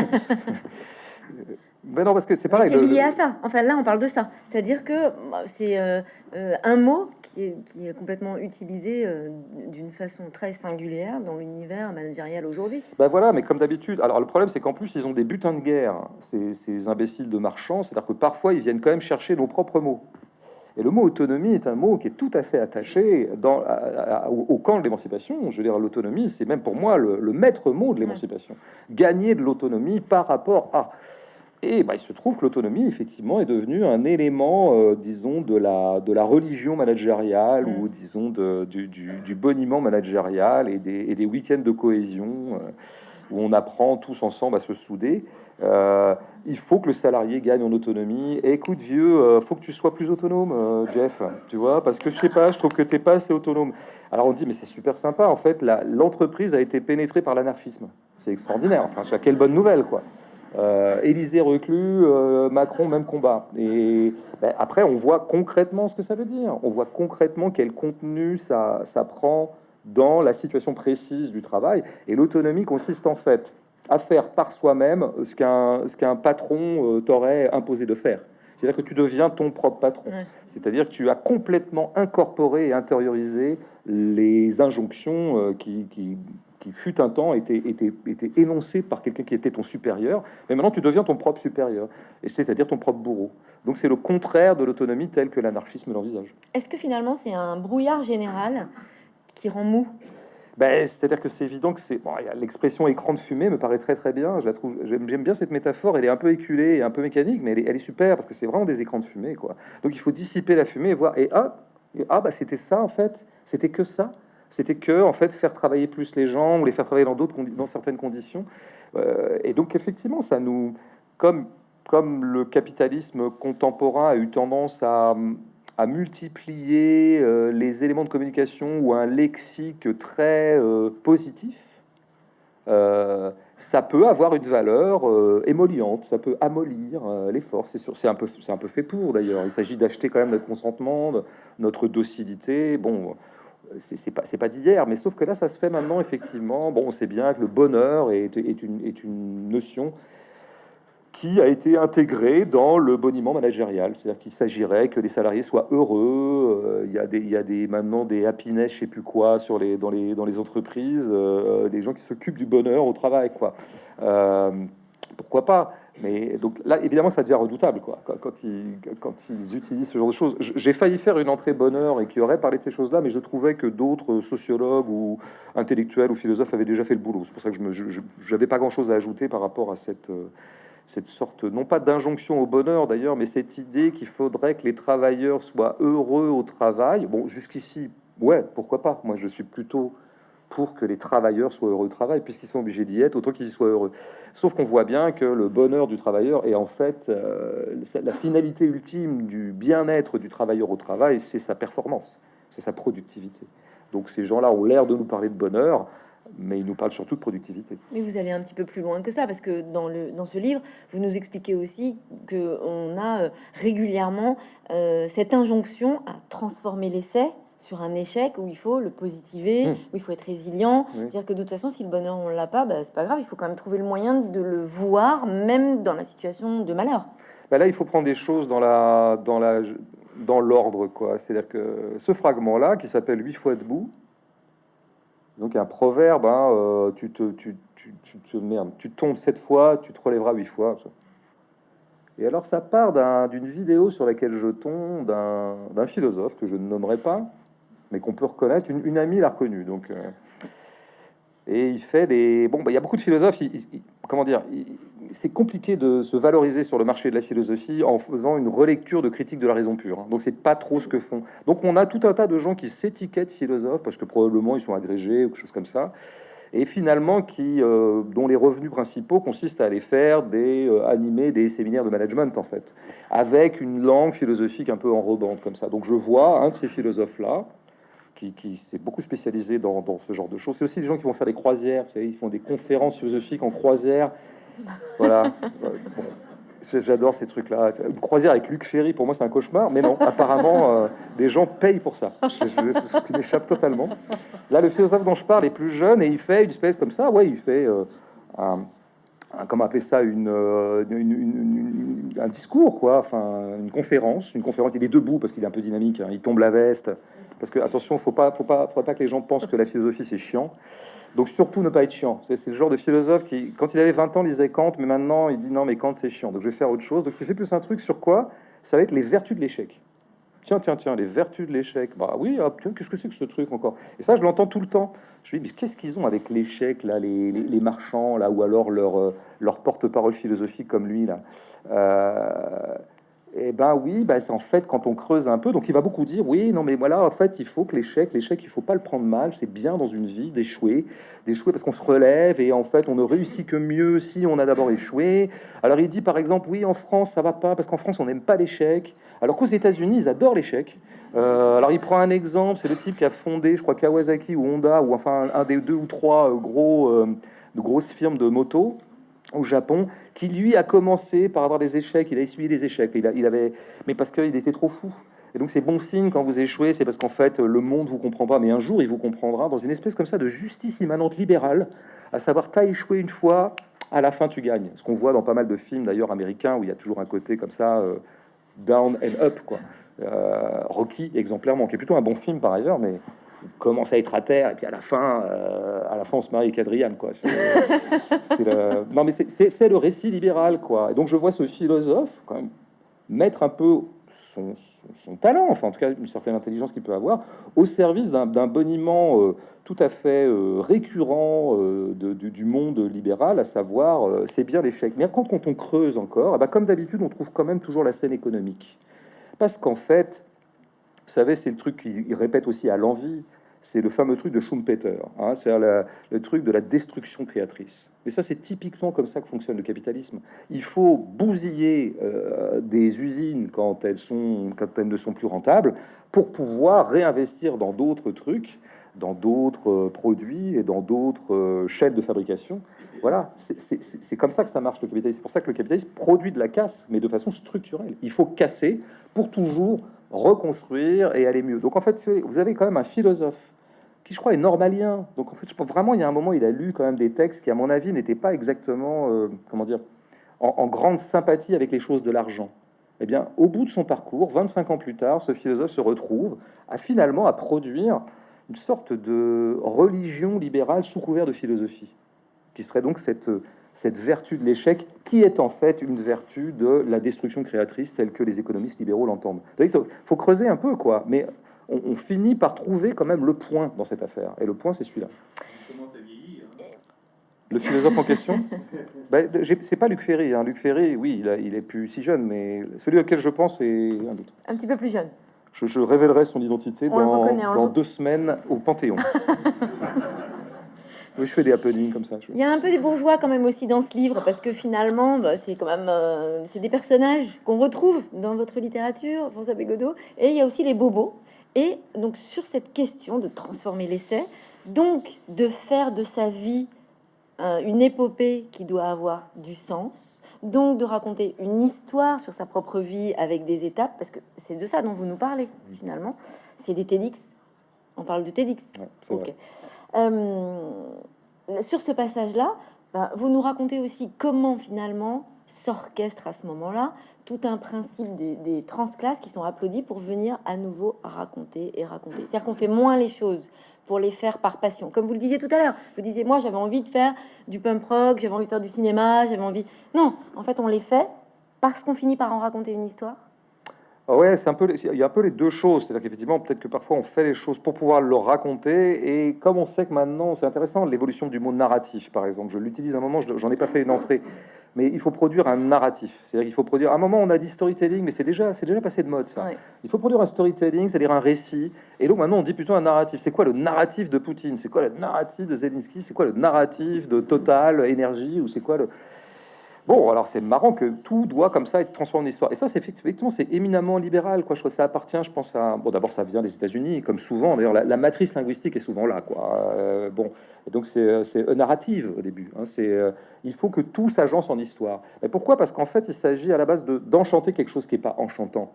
Mais non, parce que c'est pareil. C'est lié à ça. Enfin, là, on parle de ça. C'est-à-dire que bah, c'est euh, euh, un mot qui est, qui est, complètement utilisé euh, d'une façon très singulière dans l'univers managérial aujourd'hui. Ben voilà, mais comme d'habitude. Alors, le problème, c'est qu'en plus, ils ont des butins de guerre, ces, ces imbéciles de marchands. C'est-à-dire que parfois, ils viennent quand même chercher nos propres mots. Et le mot autonomie est un mot qui est tout à fait attaché dans, au, camp de l'émancipation. Je veux dire, l'autonomie, c'est même pour moi le, le maître mot de l'émancipation. Gagner de l'autonomie par rapport à. Et bah, il se trouve que l'autonomie, effectivement, est devenue un élément, euh, disons, de la, de la religion managériale ou, disons, de, du, du, boniment managérial et des, et des week-ends de cohésion euh, où on apprend tous ensemble à se souder. Euh, il faut que le salarié gagne en autonomie. écoute, vieux, faut que tu sois plus autonome, Jeff, tu vois, parce que je sais pas, je trouve que tu n'es pas assez autonome. Alors on dit, mais c'est super sympa, en fait, l'entreprise a été pénétrée par l'anarchisme. C'est extraordinaire, enfin, quelle bonne nouvelle, quoi. Euh, Élysée reclus, euh, Macron même combat. Et ben, après, on voit concrètement ce que ça veut dire. On voit concrètement quel contenu ça, ça prend dans la situation précise du travail. Et l'autonomie consiste en fait à faire par soi-même ce qu'un patron euh, t'aurait imposé de faire. C'est-à-dire que tu deviens ton propre patron. C'est-à-dire que tu as complètement incorporé et intériorisé les injonctions euh, qui, qui, qui fut un temps était, était, était énoncé par quelqu'un qui était ton supérieur, mais maintenant tu deviens ton propre supérieur, et c'est-à-dire ton propre bourreau. Donc c'est le contraire de l'autonomie telle que l'anarchisme l'envisage. Est-ce que finalement c'est un brouillard général qui rend mou? Ben, C'est-à-dire que c'est évident que c'est... Bon, L'expression écran de fumée me paraît très très bien. J'aime bien cette métaphore. Elle est un peu éculée et un peu mécanique, mais elle est, super parce que c'est vraiment des écrans de fumée. quoi. Donc il faut dissiper la fumée et voir... Et ah, ah bah c'était ça en fait. C'était que ça? C'était que en fait faire travailler plus les gens ou les faire travailler dans d'autres dans certaines conditions. Euh, et donc effectivement, ça nous... Comme, comme le capitalisme contemporain a eu tendance à à multiplier euh, les éléments de communication ou un lexique très euh, positif, euh, ça peut avoir une valeur émoliente, ça peut amollir les forces. C'est un peu, un peu fait pour d'ailleurs. Il s'agit d'acheter quand même notre consentement, notre docilité. Bon, c'est pas, pas d'hier, mais sauf que là, ça se fait maintenant effectivement. Bon, on sait bien que le bonheur est, est, une, est une notion qui a été intégré dans le boniment managérial. C'est-à-dire qu'il s'agirait que les salariés soient heureux. Euh, il, y a des, il y a des, maintenant des happiness, je sais plus quoi, sur les, dans, les, dans les entreprises, euh, des gens qui s'occupent du bonheur au travail. quoi. Euh, pourquoi pas? Mais donc là, évidemment, ça devient redoutable quoi, quand, ils, quand ils utilisent ce genre de choses. J'ai failli faire une entrée bonheur et qui aurait parlé de ces choses-là, mais je trouvais que d'autres sociologues ou intellectuels ou philosophes avaient déjà fait le boulot. C'est pour ça que je n'avais pas grand-chose à ajouter par rapport à cette, cette sorte, non pas d'injonction au bonheur d'ailleurs, mais cette idée qu'il faudrait que les travailleurs soient heureux au travail. Bon, jusqu'ici, ouais, pourquoi pas Moi, je suis plutôt pour que les travailleurs soient heureux au travail, puisqu'ils sont obligés d'y être, autant qu'ils y soient heureux. Sauf qu'on voit bien que le bonheur du travailleur est en fait euh, la finalité ultime du bien-être du travailleur au travail, c'est sa performance, c'est sa productivité. Donc ces gens-là ont l'air de nous parler de bonheur, mais il nous parle surtout de productivité. Mais vous allez un petit peu plus loin que ça, parce que dans, le, dans ce livre, vous nous expliquez aussi qu'on a euh, régulièrement euh, cette injonction à transformer l'essai sur un échec où il faut le positiver, mmh. où il faut être résilient. C'est-à-dire que de toute façon, si le bonheur on l'a pas, bah, c'est pas grave, il faut quand même trouver le moyen de le voir, même dans la situation de malheur. Bah là, il faut prendre des choses dans la dans la dans l'ordre, quoi. C'est-à-dire que ce fragment-là, qui s'appelle huit fois debout, donc un proverbe, hein, euh, tu, te, tu, tu, tu, merde, tu tombes sept fois, tu te relèveras huit fois. Et alors ça part d'une vidéo sur laquelle je tombe d'un philosophe que je ne nommerai pas, mais qu'on peut reconnaître. Une, amie l'a reconnu. Donc, euh, et il fait des... Bon, bah, il y a beaucoup de philosophes, comment dire, c'est compliqué de se valoriser sur le marché de la philosophie en faisant une relecture de critique de la raison pure. Hein. Donc c'est pas trop ce que font. Donc on a tout un tas de gens qui s'étiquettent philosophes parce que probablement ils sont agrégés ou quelque chose comme ça, et finalement qui euh, dont les revenus principaux consistent à aller faire des euh, animer des séminaires de management en fait, avec une langue philosophique un peu enrobante comme ça. Donc je vois un de ces philosophes là qui, s'est beaucoup spécialisé dans, ce genre de choses. C'est aussi des gens qui vont faire des croisières, vous savez, ils font des conférences philosophiques en croisière. Voilà. J'adore ces trucs-là. Une croisière avec Luc Ferry, pour moi, c'est un cauchemar. Mais non, apparemment, euh, des gens payent pour ça. C'est ce qui m'échappe totalement. Là, le philosophe dont je parle est plus jeune et il fait une espèce comme ça. Ouais, il fait euh, un, comment appeler ça, euh, une, un discours, quoi. Enfin, une conférence. Une conférence. Il est debout parce qu'il est un peu dynamique. Hein. Il tombe la veste. Parce que attention, faut pas, faut pas, faut pas que les gens pensent que la philosophie c'est chiant. Donc surtout ne pas être chiant. C'est le genre de philosophe qui, quand il avait 20 ans, lisait Kant, mais maintenant il dit non, mais Kant c'est chiant. Donc je vais faire autre chose. Donc il fait plus un truc sur quoi? Ça va être les vertus de l'échec. Tiens, tiens, tiens, les vertus de l'échec. Bah oui, qu'est-ce que c'est que ce truc encore? Et ça, je l'entends tout le temps. Je me dis, mais qu'est-ce qu'ils ont avec l'échec, là, les, les, marchands, là, ou alors leur, euh, leur porte-parole philosophique comme lui, là? Euh, eh ben oui, ben c'est en fait quand on creuse un peu, donc il va beaucoup dire oui, non mais voilà, en fait il faut que l'échec, l'échec il faut pas le prendre mal, c'est bien dans une vie d'échouer, d'échouer parce qu'on se relève et en fait on ne réussit que mieux si on a d'abord échoué. Alors il dit par exemple oui en France ça va pas parce qu'en France on n'aime pas l'échec, alors qu'aux États-Unis ils adorent l'échec. Euh, alors il prend un exemple, c'est le type qui a fondé, je crois Kawasaki ou Honda ou enfin un des deux ou trois euh, gros euh, grosses firmes de moto au Japon, qui lui a commencé par avoir des échecs, il a essuyé des échecs, il, il avait, mais parce qu'il était trop fou. Et donc c'est bon signe quand vous échouez, c'est parce qu'en fait le monde vous comprend pas, mais un jour il vous comprendra dans une espèce comme ça de justice immanente libérale, à savoir t'as échoué une fois, à la fin tu gagnes. Ce qu'on voit dans pas mal de films d'ailleurs américains où il y a toujours un côté comme ça, euh, down and up quoi. Euh, Rocky exemplairement, qui est plutôt un bon film par ailleurs, mais commence à être à terre et puis à la fin, euh, à la fin on se marie avec Adrian quoi. C'est le... Non mais c'est le récit libéral quoi. Donc je vois ce philosophe quand même mettre un peu son, talent, enfin en tout cas une certaine intelligence qu'il peut avoir, au service d'un boniment euh, tout à fait euh, récurrent euh, du monde libéral, à savoir c'est bien l'échec. Mais quand, quand, on creuse encore, eh ben, comme d'habitude, on trouve quand même toujours la scène économique. Parce qu'en fait, vous savez, c'est le truc qu'il répète aussi à l'envie, c'est le fameux truc de Schumpeter, hein, c'est le truc de la destruction créatrice. Et ça, c'est typiquement comme ça que fonctionne le capitalisme. Il faut bousiller euh, des usines quand elles, sont, quand elles ne sont plus rentables pour pouvoir réinvestir dans d'autres trucs, dans d'autres euh, produits et dans d'autres euh, chaînes de fabrication. Voilà, c'est comme ça que ça marche le capitalisme. C'est pour ça que le capitalisme produit de la casse, mais de façon structurelle. Il faut casser pour toujours reconstruire et aller mieux. Donc en fait, vous avez quand même un philosophe qui je crois est normalien. Donc en fait, je vraiment, il y a un moment, il a lu quand même des textes qui, à mon avis, n'étaient pas exactement, euh, comment dire, en, grande sympathie avec les choses de l'argent. Eh bien, au bout de son parcours, 25 ans plus tard, ce philosophe se retrouve à finalement à produire une sorte de religion libérale sous couvert de philosophie, qui serait donc cette, cette vertu de l'échec, qui est en fait une vertu de la destruction créatrice telle que les économistes libéraux l'entendent. Il faut, faut, creuser un peu, quoi. Mais on, finit par trouver quand même le point dans cette affaire. Et le point, c'est celui-là. Le philosophe en question? *laughs* Ben, C'est pas Luc Ferry. Hein. Luc Ferry, oui, il, est plus si jeune, mais celui auquel je pense est un autre. Un petit peu plus jeune. Je, révélerai son identité dans, deux semaines au Panthéon. *laughs* Oui, je fais des happenings comme ça. Il y a un peu des bourgeois quand même aussi dans ce livre, parce que finalement, bah, c'est quand même euh, c'est des personnages qu'on retrouve dans votre littérature, François Bégodeau, et il y a aussi les bobos. Et donc sur cette question de transformer l'essai, donc de faire de sa vie euh, une épopée qui doit avoir du sens, donc de raconter une histoire sur sa propre vie avec des étapes, parce que c'est de ça dont vous nous parlez finalement. C'est des TEDx. On parle de TEDx. Euh, sur ce passage-là, bah, vous nous racontez aussi comment finalement s'orchestre à ce moment-là tout un principe des, des transclasses qui sont applaudis pour venir à nouveau raconter et raconter. C'est-à-dire qu'on fait moins les choses pour les faire par passion. Comme vous le disiez tout à l'heure, vous disiez moi j'avais envie de faire du punk rock, j'avais envie de faire du cinéma, j'avais envie... Non, en fait on les fait parce qu'on finit par en raconter une histoire ouais, c'est un peu, il y a un peu les deux choses. C'est-à-dire qu'effectivement, peut-être que parfois on fait les choses pour pouvoir le raconter. Et comme on sait que maintenant, c'est intéressant, l'évolution du mot narratif, par exemple. Je l'utilise un moment, j'en ai pas fait une entrée, mais il faut produire un narratif. C'est-à-dire qu'il faut produire. À un moment, on a dit storytelling, mais c'est déjà, c'est déjà passé de mode ça. Il faut produire un storytelling, c'est-à-dire un récit. Et donc maintenant, on dit plutôt un narratif. C'est quoi le narratif de Poutine? C'est quoi le narratif de Zelensky? C'est quoi le narratif de Total Énergie? Ou c'est quoi le Bon, alors c'est marrant que tout doit comme ça être transformé en histoire. Et ça, c'est effectivement, c'est éminemment libéral. Quoi. Je crois que ça appartient, je pense à. Bon, d'abord, ça vient des États-Unis, comme souvent. D'ailleurs, la, matrice linguistique est souvent là. Quoi. Euh, bon, donc c'est narrative au début. Hein. c'est euh, il faut que tout s'agence en histoire. Mais pourquoi? Parce qu'en fait, il s'agit à la base de d'enchanter quelque chose qui est pas enchantant,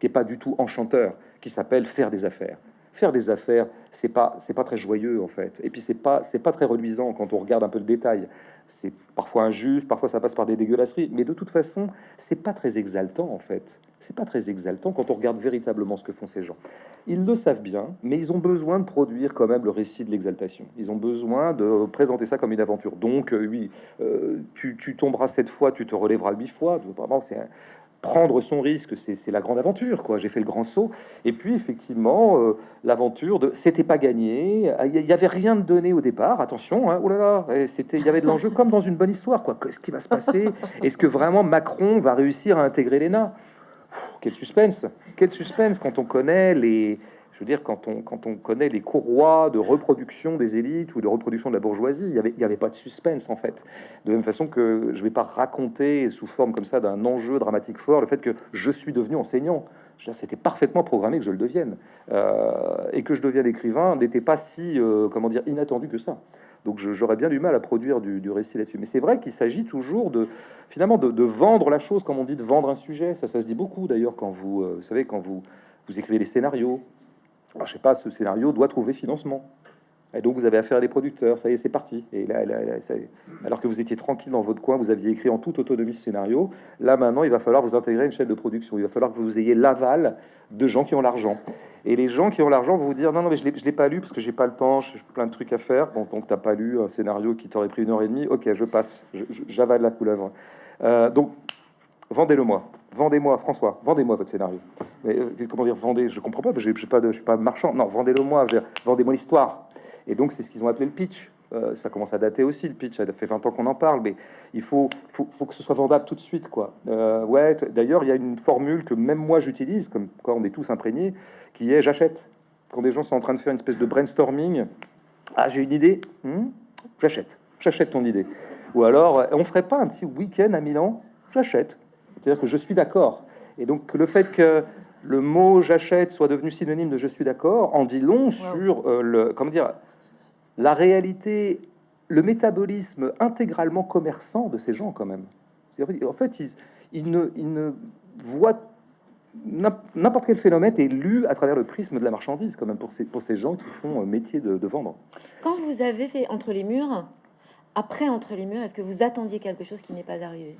qui est pas du tout enchanteur, qui s'appelle faire des affaires faire des affaires, c'est pas c'est pas très joyeux en fait. Et puis c'est pas c'est pas très reluisant quand on regarde un peu le détail. C'est parfois injuste, parfois ça passe par des dégueulasseries, mais de toute façon, c'est pas très exaltant en fait. C'est pas très exaltant quand on regarde véritablement ce que font ces gens. Ils le savent bien, mais ils ont besoin de produire quand même le récit de l'exaltation. Ils ont besoin de présenter ça comme une aventure. Donc euh, oui, euh, tu, tomberas cette fois, tu te relèveras huit fois. Vraiment, c'est prendre son risque, c'est la grande aventure, quoi. J'ai fait le grand saut. Et puis, effectivement, euh, l'aventure de c'était pas gagné, il y avait rien de donné au départ. Attention, oh là là, c'était, il y avait de l'enjeu comme dans une bonne histoire, quoi. Qu'est-ce qui va se passer? Est-ce que vraiment Macron va réussir à intégrer l'ENA? Quel suspense Quel suspense quand on connaît les je veux dire, quand on, quand on connaît les courroies de reproduction des élites ou de reproduction de la bourgeoisie, il n'y avait, pas de suspense en fait. De même façon que je ne vais pas raconter sous forme comme ça d'un enjeu dramatique fort le fait que je suis devenu enseignant. C'était parfaitement programmé que je le devienne. Euh, et que je devienne écrivain n'était pas si, euh, comment dire, inattendu que ça. Donc j'aurais bien du mal à produire du, récit là-dessus. Mais c'est vrai qu'il s'agit toujours de, finalement, de, vendre la chose, comme on dit, de vendre un sujet. Ça, ça se dit beaucoup d'ailleurs quand vous, euh, vous savez, quand vous, vous écrivez les scénarios, alors, je sais pas, ce scénario doit trouver financement. Et donc, vous avez affaire à des producteurs, ça y est, c'est parti. Et là, alors que vous étiez tranquille dans votre coin, vous aviez écrit en toute autonomie ce scénario. Là, maintenant, il va falloir vous intégrer une chaîne de production. Il va falloir que vous ayez l'aval de gens qui ont l'argent. Et les gens qui ont l'argent vont vous dire non, non, mais je ne l'ai pas lu parce que j'ai pas le temps, j'ai plein de trucs à faire. Bon, donc, tu n'as pas lu un scénario qui t'aurait pris une heure et demie. Ok, je passe, j'avale la couleuvre. Euh, donc, Vendez-le-moi. Vendez-moi, François. Vendez-moi votre scénario. Mais euh, comment dire, vendez Je comprends pas. Je suis pas marchand. Non, vendez-le-moi. Vendez-moi l'histoire. Et donc, c'est ce qu'ils ont appelé le pitch. Euh, ça commence à dater aussi le pitch. Ça fait 20 ans qu'on en parle, mais il faut, que ce soit vendable tout de suite, quoi. Euh, ouais. D'ailleurs, il y a une formule que même moi j'utilise, comme quand on est tous imprégnés, qui est j'achète. Quand des gens sont en train de faire une espèce de brainstorming, ah j'ai une idée, hmm, j'achète. J'achète ton idée. Ou alors, on ferait pas un petit week-end à Milan? J'achète. C'est-à-dire que je suis d'accord. Et donc le fait que le mot j'achète soit devenu synonyme de je suis d'accord en dit long sur euh, le comment dire la réalité, le métabolisme intégralement commerçant de ces gens quand même. En fait, ils, ne, ils ne voient n'importe quel phénomène est lu à travers le prisme de la marchandise, quand même, pour ces, pour ces gens qui font euh, métier de, de vendre. Quand vous avez fait Entre les murs, après Entre les murs, est-ce que vous attendiez quelque chose qui n'est pas arrivé?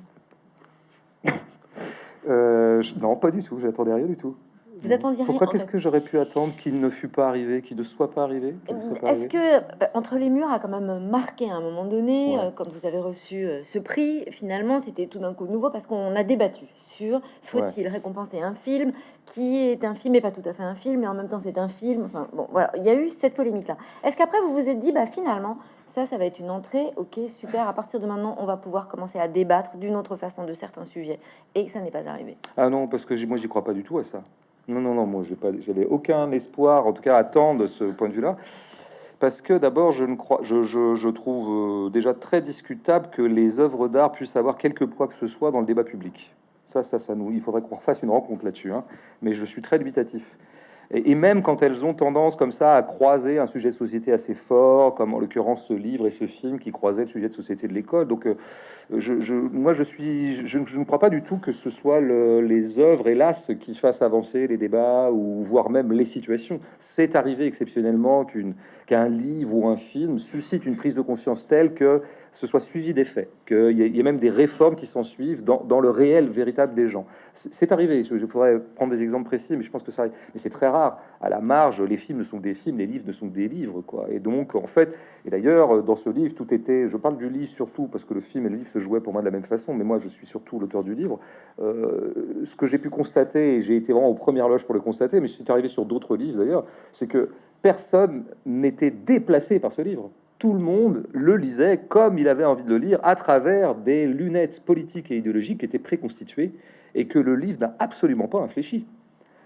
Euh, non, pas du tout. J'attendais rien du tout. Vous attendiez Pourquoi Qu'est-ce que j'aurais pu attendre qu'il ne fût pas arrivé, qu'il ne soit pas arrivé Est-ce que euh, Entre les murs a quand même marqué à un moment donné, euh, quand vous avez reçu euh, ce prix, finalement, c'était tout d'un coup nouveau parce qu'on a débattu sur faut-il récompenser un film qui est un film et pas tout à fait un film, mais en même temps c'est un film. Enfin bon, voilà, il y a eu cette polémique-là. Est-ce qu'après vous vous êtes dit, bah finalement, ça, ça va être une entrée, ok, super. À partir de maintenant, on va pouvoir commencer à débattre d'une autre façon de certains sujets, et que ça n'est pas arrivé? Ah non, parce que moi, j'y crois pas du tout à ça. Non, non, non, moi, j'avais aucun espoir, en tout cas, à temps ce point de vue-là. Parce que d'abord, je, ne crois, je, je, trouve euh, déjà très discutable que les œuvres d'art puissent avoir quelque poids que ce soit dans le débat public. Ça, ça, ça nous, il faudrait qu'on refasse une rencontre là-dessus. Hein. Mais je suis très dubitatif. Et, même quand elles ont tendance comme ça à croiser un sujet de société assez fort, comme en l'occurrence ce livre et ce film qui croisaient le sujet de société de l'école. Donc, euh, je, moi, je suis, je, ne crois pas du tout que ce soit les œuvres, hélas, qui fassent avancer les débats ou voire même les situations. C'est arrivé exceptionnellement qu'une qu'un livre ou un film suscite une prise de conscience telle que ce soit suivi des faits, qu'il y, ait même des réformes qui s'en suivent dans, le réel véritable des gens. C'est arrivé. Il faudrait prendre des exemples précis, mais je pense que ça, mais c'est très rare à la marge, les films sont des films, les livres ne sont des livres, quoi. Et donc, en fait, et d'ailleurs, dans ce livre, tout était. Je parle du livre surtout parce que le film et le livre se jouaient pour moi de la même façon, mais moi, je suis surtout l'auteur du livre. Euh, ce que j'ai pu constater, et j'ai été vraiment aux premières loges pour le constater, mais c'est arrivé sur d'autres livres d'ailleurs, c'est que personne n'était déplacé par ce livre tout le monde le lisait comme il avait envie de le lire, à travers des lunettes politiques et idéologiques qui étaient préconstituées, et que le livre n'a absolument pas infléchi.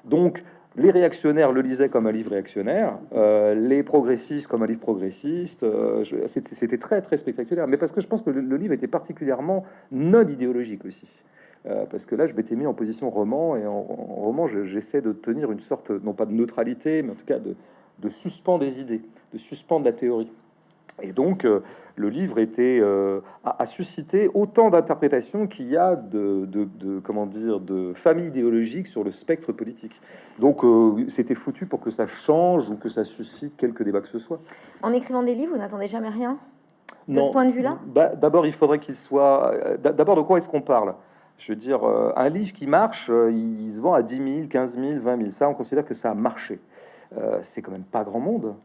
Donc, les réactionnaires le lisaient comme un livre réactionnaire, euh, les progressistes comme un livre progressiste. Euh, c'était très très spectaculaire, mais parce que je pense que le, livre était particulièrement non idéologique aussi. Euh, parce que là, je m'étais mis en position roman, et en, roman, j'essaie de tenir une sorte, non pas de neutralité, mais en tout cas de, de des idées, de suspendre la théorie. Et donc, le livre était euh, a, suscité autant d'interprétations qu'il y a de, comment dire de familles idéologiques sur le spectre politique. Donc, euh, c'était foutu pour que ça change ou que ça suscite quelques débats que ce soit. En écrivant des livres, vous n'attendez jamais rien? De ce point de vue-là? Bah, D'abord, il faudrait qu'il soit. D'abord, de quoi est-ce qu'on parle? Je veux dire, un livre qui marche, il se vend à 10 000, 15 000, 20 000. Ça, on considère que ça a marché. c'est quand même pas grand monde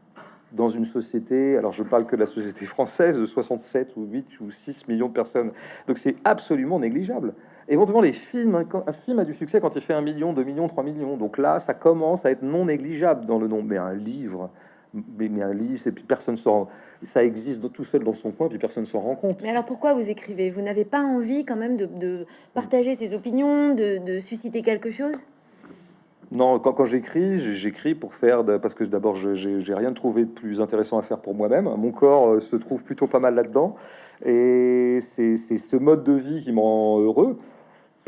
dans une société, alors je parle que de la société française, de 67 ou 8 ou 6 millions de personnes. Donc c'est absolument négligeable. Éventuellement, les films, un film a du succès quand il fait 1 million, 2 millions, 3 millions. Donc là, ça commence à être non négligeable dans le nombre. Mais un livre, mais, un livre, et puis personne s'en... Ça existe tout seul dans son coin, puis personne s'en rend compte. Mais alors pourquoi vous écrivez? Vous n'avez pas envie quand même de, partager ses opinions, de susciter quelque chose? Non, quand, j'écris, j'écris pour faire parce que d'abord j'ai rien trouvé de plus intéressant à faire pour moi-même. Mon corps euh, se trouve plutôt pas mal là-dedans, et c'est ce mode de vie qui me rend heureux.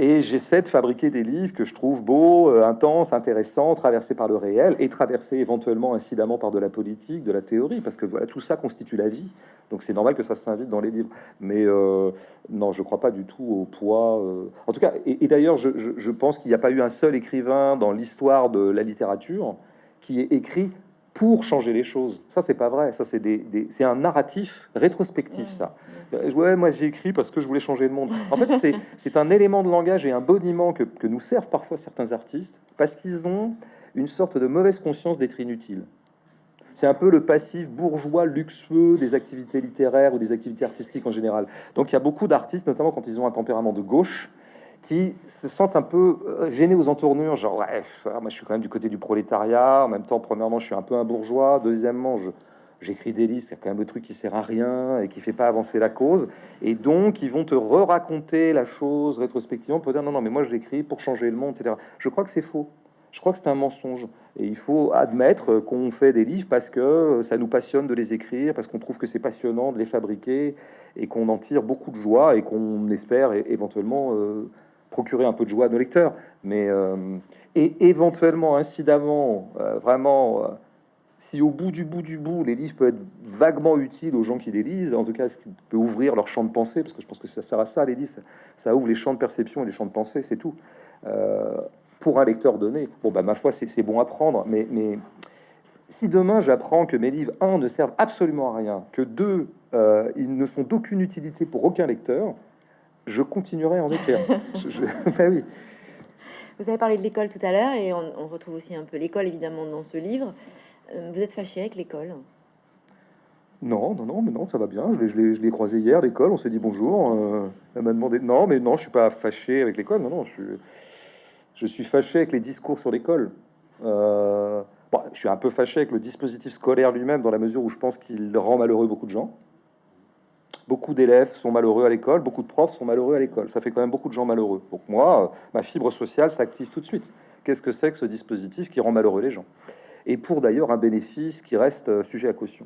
Et j'essaie de fabriquer des livres que je trouve beaux, euh, intenses, intéressants, traversés par le réel et traversés éventuellement incidemment par de la politique, de la théorie, parce que voilà, tout ça constitue la vie. Donc c'est normal que ça s'invite dans les livres. Mais euh, non, je crois pas du tout au poids. Euh. En tout cas, et, d'ailleurs, je, je, pense qu'il n'y a pas eu un seul écrivain dans l'histoire de la littérature qui ait écrit pour changer les choses. Ça, c'est pas vrai. Ça, c'est des, c'est un narratif rétrospectif, ça. Euh, ouais, moi j'ai écrit parce que je voulais changer le monde. En fait, c'est *laughs* un élément de langage et un boniment que, que nous servent parfois certains artistes parce qu'ils ont une sorte de mauvaise conscience d'être inutiles. C'est un peu le passif bourgeois luxueux des activités littéraires ou des activités artistiques en général. Donc il y a beaucoup d'artistes, notamment quand ils ont un tempérament de gauche, qui se sentent un peu euh, gênés aux entournures, genre ouais, moi je suis quand même du côté du prolétariat, en même temps, premièrement, je suis un peu un bourgeois, deuxièmement, je j'écris des listes, il y a quand même le truc qui sert à rien et qui fait pas avancer la cause, et donc ils vont te re-raconter la chose rétrospectivement pour dire non, non, mais moi je l'écris pour changer le monde, etc. Je crois que c'est faux. Je crois que c'est un mensonge. Et il faut admettre qu'on fait des livres parce que ça nous passionne de les écrire, parce qu'on trouve que c'est passionnant de les fabriquer et qu'on en tire beaucoup de joie et qu'on espère éventuellement euh, procurer un peu de joie à nos lecteurs. Mais euh, et éventuellement, incidemment, euh, vraiment, si au bout du bout du bout, les livres peuvent être vaguement utiles aux gens qui les lisent, en tout cas, ce qui peut ouvrir leur champ de pensée, parce que je pense que ça sert à ça, les livres, ça, ouvre les champs de perception et les champs de pensée, c'est tout pour un lecteur donné, bon, bah, ma foi, c'est bon à prendre, mais, mais si demain j'apprends que mes livres, un, ne servent absolument à rien, que deux, euh, ils ne sont d'aucune utilité pour aucun lecteur, je continuerai en écrire. *laughs* *laughs* Bah oui. Vous avez parlé de l'école tout à l'heure, et on, retrouve aussi un peu l'école, évidemment, dans ce livre. Euh, vous êtes fâché avec l'école? Non, non, non, mais non, ça va bien. Je l'ai croisé hier, l'école, on s'est dit bonjour. Euh, elle m'a demandé... Non, mais non, je suis pas fâché avec l'école. Non, non, je suis... Je suis fâché avec les discours sur l'école. Euh, je suis un peu fâché avec le dispositif scolaire lui-même, dans la mesure où je pense qu'il rend malheureux beaucoup de gens. Beaucoup d'élèves sont malheureux à l'école, beaucoup de profs sont malheureux à l'école. Ça fait quand même beaucoup de gens malheureux. Donc moi, ma fibre sociale s'active tout de suite. Qu'est-ce que c'est que ce dispositif qui rend malheureux les gens? Et pour d'ailleurs un bénéfice qui reste euh, sujet à caution.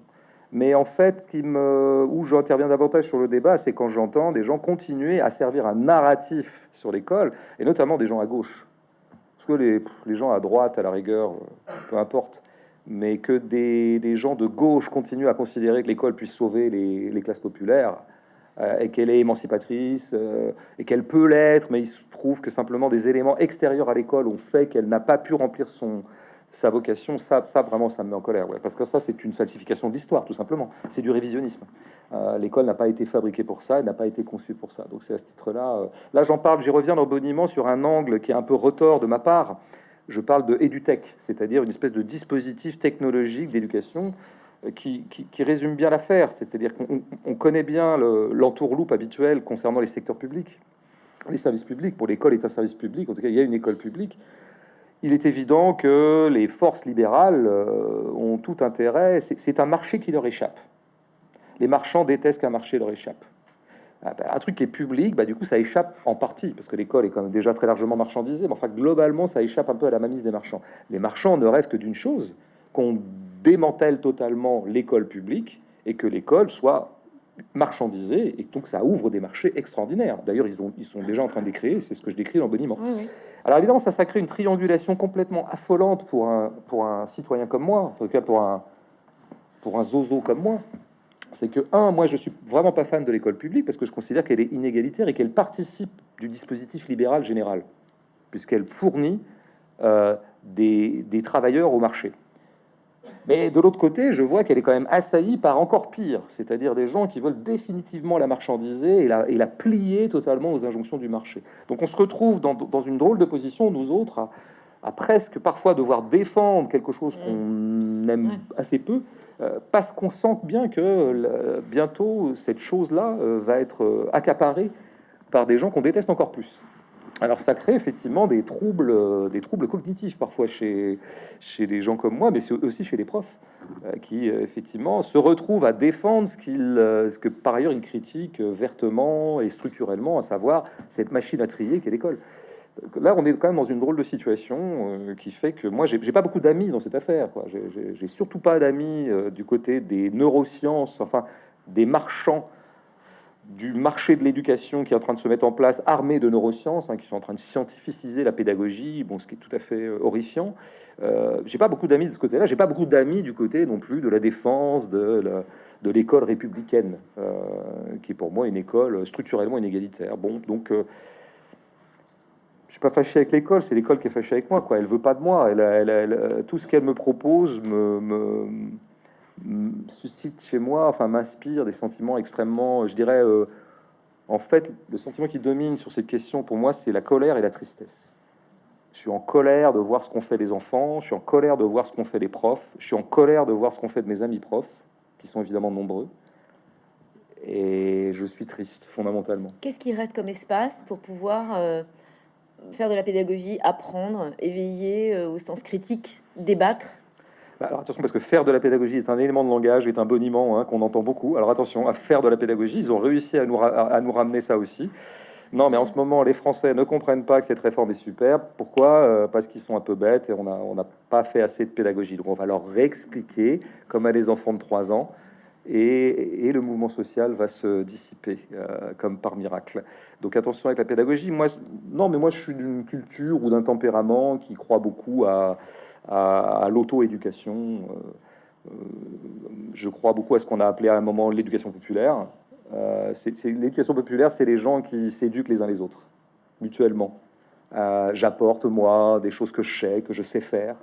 Mais en fait, où j'interviens davantage sur le débat, c'est quand j'entends des gens continuer à servir un narratif sur l'école, et notamment des gens à gauche, parce que les, les, gens à droite, à la rigueur, euh, peu importe, mais que des, gens de gauche continuent à considérer que l'école puisse sauver les, classes populaires euh, et qu'elle est émancipatrice euh, et qu'elle peut l'être, mais il se trouve que simplement des éléments extérieurs à l'école ont fait qu'elle n'a pas pu remplir son, sa vocation, ça, ça vraiment, ça me met en colère, parce que ça, c'est une falsification de l'histoire, tout simplement. C'est du révisionnisme. Euh, l'école n'a pas été fabriquée pour ça, elle n'a pas été conçue pour ça. Donc c'est à ce titre-là. Euh, là, j'en parle, j'y reviens dans boniment sur un angle qui est un peu retort de ma part. Je parle de EduTech, c'est-à-dire une espèce de dispositif technologique d'éducation euh, qui, qui, résume bien l'affaire. C'est-à-dire qu'on connaît bien l'entourloupe habituel concernant les secteurs publics, les services publics. Pour l'école est un service public, en tout cas, il y a une école publique il est évident que les forces libérales euh, ont tout intérêt. C'est un marché qui leur échappe. Les marchands détestent qu'un marché leur échappe. Ah ben, un truc qui est public, bah, du coup, ça échappe en partie, parce que l'école est quand même déjà très largement marchandisée, mais enfin, globalement, ça échappe un peu à la mamise des marchands. Les marchands ne rêvent que d'une chose, qu'on démantèle totalement l'école publique et que l'école soit marchandisé et donc ça ouvre des marchés extraordinaires. D'ailleurs, ils, ont, ils sont déjà en train de les créer, c'est ce que je décris dans Boniment. Alors évidemment, ça, ça crée une triangulation complètement affolante pour un, pour un citoyen comme moi, en tout cas pour un, pour un zozo comme moi. C'est que, un, moi je suis vraiment pas fan de l'école publique parce que je considère qu'elle est inégalitaire et qu'elle participe du dispositif libéral général, puisqu'elle fournit euh, des, travailleurs au marché. Mais de l'autre côté, je vois qu'elle est quand même assaillie par encore pire, c'est-à-dire des gens qui veulent définitivement la marchandiser et la, plier totalement aux injonctions du marché. Donc on se retrouve dans, une drôle de position, nous autres, à, presque parfois devoir défendre quelque chose qu'on aime assez peu, euh, parce qu'on sent bien que bientôt cette chose-là euh, va être euh, accaparée par des gens qu'on déteste encore plus. Alors ça crée effectivement des troubles, euh, des troubles cognitifs parfois chez, chez des gens comme moi, mais aussi chez les profs, euh, qui euh, effectivement se retrouvent à défendre ce, qu'ils, ce que par ailleurs ils critiquent vertement et structurellement, à savoir cette machine à trier qu'est l'école. Là, on est quand même dans une drôle de situation qui fait que moi, j'ai, pas beaucoup d'amis dans cette affaire. J'ai, surtout pas d'amis du côté des neurosciences, enfin des marchands du marché de l'éducation qui est en train de se mettre en place, armé de neurosciences, hein, qui sont en train de scientificiser la pédagogie, bon, ce qui est tout à fait euh, horrifiant. Euh, j'ai pas beaucoup d'amis de ce côté-là, j'ai pas beaucoup d'amis du côté non plus de la défense de l'école républicaine, euh, qui est pour moi une école structurellement inégalitaire. Bon, donc je suis pas fâché avec l'école, c'est l'école qui est fâchée avec moi, quoi. Elle veut pas de moi, elle, tout ce qu'elle me propose me, suscite chez moi, enfin m'inspire des sentiments extrêmement, je dirais, euh, en fait, le sentiment qui domine sur cette question pour moi, c'est la colère et la tristesse. Je suis en colère de voir ce qu'on fait des enfants, je suis en colère de voir ce qu'on fait des profs, je suis en colère de voir ce qu'on fait de mes amis profs, qui sont évidemment nombreux, et je suis triste fondamentalement. Qu'est-ce qui reste comme espace pour pouvoir euh, faire de la pédagogie, apprendre, éveiller au sens critique, débattre bah, alors attention, parce que faire de la pédagogie est un élément de langage, est un boniment hein, qu'on entend beaucoup. Alors attention, à faire de la pédagogie, ils ont réussi à nous, à nous ramener ça aussi. Non, mais en ce moment, les Français ne comprennent pas que cette réforme est super. Pourquoi? Euh, Parce qu'ils sont un peu bêtes et on n'a on pas fait assez de pédagogie. Donc on va leur réexpliquer, comme à des enfants de 3 ans, et, le mouvement social va se dissiper euh, comme par miracle. Donc attention avec la pédagogie. Moi, non, mais moi je suis d'une culture ou d'un tempérament qui croit beaucoup à, l'auto-éducation. Euh, je crois beaucoup à ce qu'on a appelé à un moment l'éducation populaire. Euh, l'éducation populaire, c'est les gens qui s'éduquent les uns les autres, mutuellement. Euh, j'apporte, moi, des choses que je sais, que je sais faire.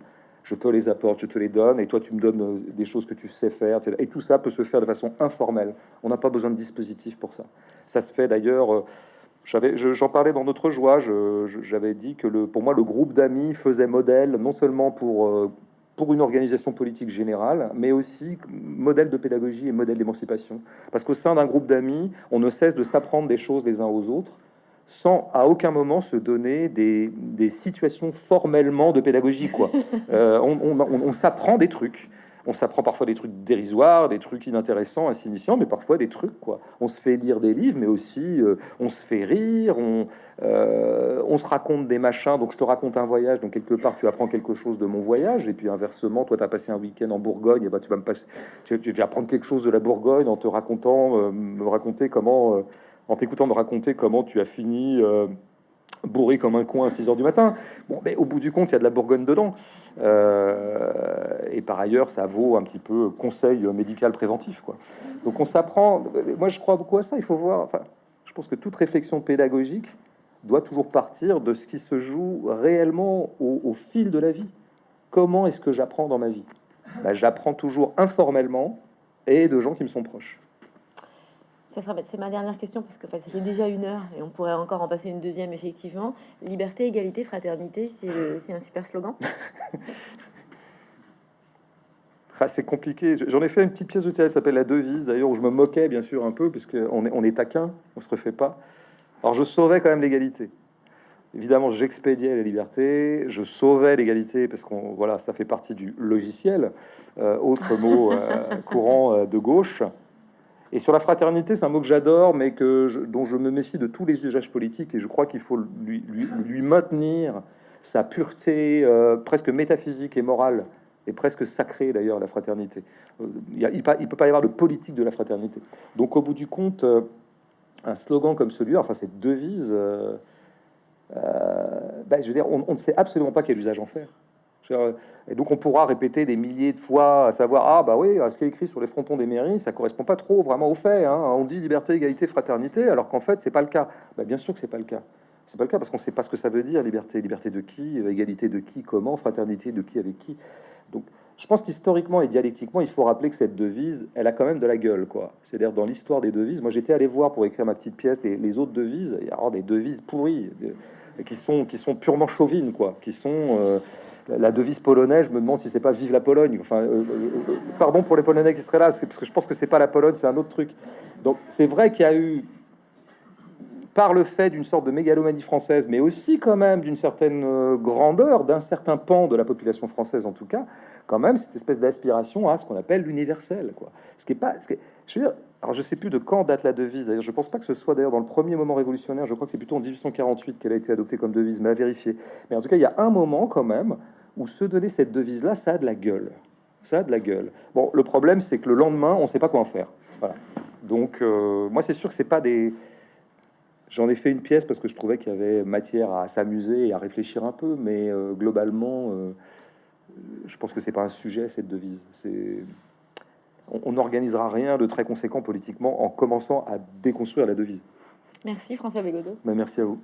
Je te les apporte, je te les donne, et toi, tu me donnes euh, des choses que tu sais faire. Et tout ça peut se faire de façon informelle. On n'a pas besoin de dispositif pour ça. Ça se fait d'ailleurs... J'en parlais dans notre joie. J'avais dit que le, pour moi, le groupe d'amis faisait modèle non seulement pour pour une organisation politique générale, mais aussi modèle de pédagogie et modèle d'émancipation. Parce qu'au sein d'un groupe d'amis, on ne cesse de s'apprendre des choses les uns aux autres, sans à aucun moment se donner des, situations formellement de pédagogie. Quoi. *laughs* Euh, on s'apprend des trucs on s'apprend parfois des trucs dérisoires, des trucs inintéressants, insignifiants, mais parfois des trucs, quoi. On se fait lire des livres, mais aussi euh, on se fait rire, euh, on, se raconte des machins. Donc je te raconte un voyage, donc quelque part tu apprends quelque chose de mon voyage, et puis inversement, toi tu as passé un week-end en Bourgogne, et bah tu vas me passer, tu, vas apprendre quelque chose de la Bourgogne en te racontant, euh, me raconter comment, en t'écoutant me raconter comment tu as fini bourré comme un coin à 6 heures du matin. Bon, mais au bout du compte, il y a de la Bourgogne dedans. Euh, et par ailleurs, ça vaut un petit peu conseil médical préventif. Quoi. Donc on s'apprend. Moi, je crois beaucoup à ça. Il faut voir. Enfin, je pense que toute réflexion pédagogique doit toujours partir de ce qui se joue réellement au, fil de la vie. Comment est-ce que j'apprends dans ma vie? Ben, J'apprends toujours informellement et de gens qui me sont proches c'est ma dernière question parce que ça fait déjà une heure et on pourrait encore en passer une deuxième effectivement. Liberté, égalité, fraternité, c'est un super slogan. *laughs* Ah, c'est compliqué. J'en ai fait une petite pièce de théâtre s'appelle La Devise, d'ailleurs, où je me moquais bien sûr un peu, parce qu'on est, on est taquin, on se refait pas. Alors je sauvais quand même l'égalité. Évidemment, j'expédiais la liberté, je sauvais l'égalité, parce qu'on voilà, ça fait partie du logiciel, euh, autre mot euh, courant euh, de gauche. Et sur la fraternité, c'est un mot que j'adore, mais que dont je me méfie de tous les usages politiques, et je crois qu'il faut lui, maintenir sa pureté euh, presque métaphysique et morale, et presque sacrée d'ailleurs, la fraternité. Euh, il ne peut pas y avoir de politique de la fraternité. Donc au bout du compte, euh, un slogan comme celui-là, enfin cette devise, ben, je veux dire, on ne sait absolument pas quel usage en faire. Et donc on pourra répéter des milliers de fois, à savoir ah bah oui, ce qui est écrit sur les frontons des mairies, ça correspond pas trop vraiment aux faits. Hein. On dit liberté, égalité, fraternité, alors qu'en fait c'est pas le cas. Bah, bien sûr que c'est pas le cas. C'est pas le cas parce qu'on sait pas ce que ça veut dire liberté, liberté de qui, égalité de qui, comment, fraternité de qui avec qui. Donc je pense qu'historiquement et dialectiquement, il faut rappeler que cette devise, elle a quand même de la gueule, quoi. C'est-à-dire dans l'histoire des devises, moi j'étais allé voir pour écrire ma petite pièce les, autres devises, il y a des devises pourries qui sont qui sont purement chauvines, quoi, qui sont euh, la devise polonaise, je me demande si c'est pas vive la Pologne. Enfin, euh, euh, pardon pour les Polonais qui seraient là, parce que je pense que c'est pas la Pologne, c'est un autre truc. Donc c'est vrai qu'il y a eu par le fait d'une sorte de mégalomanie française, mais aussi quand même d'une certaine euh, grandeur, d'un certain pan de la population française en tout cas, quand même cette espèce d'aspiration à ce qu'on appelle l'universel, quoi. Ce qui est pas, ce qui je veux dire, alors je sais plus de quand date la devise. D'ailleurs, je pense pas que ce soit d'ailleurs dans le premier moment révolutionnaire. Je crois que c'est plutôt en 1848 qu'elle a été adoptée comme devise, mais à vérifier. Mais en tout cas, il y a un moment quand même où se donner cette devise-là, ça a de la gueule. Ça a de la gueule. Bon, le problème, c'est que le lendemain, on ne sait pas quoi en faire. Voilà. Donc, euh, moi, c'est sûr que c'est pas des J'en ai fait une pièce parce que je trouvais qu'il y avait matière à s'amuser et à réfléchir un peu, mais euh, globalement, euh, je pense que c'est pas un sujet cette devise. C'est on n'organisera rien de très conséquent politiquement en commençant à déconstruire la devise. Merci François Bégodeau. Ben, merci à vous.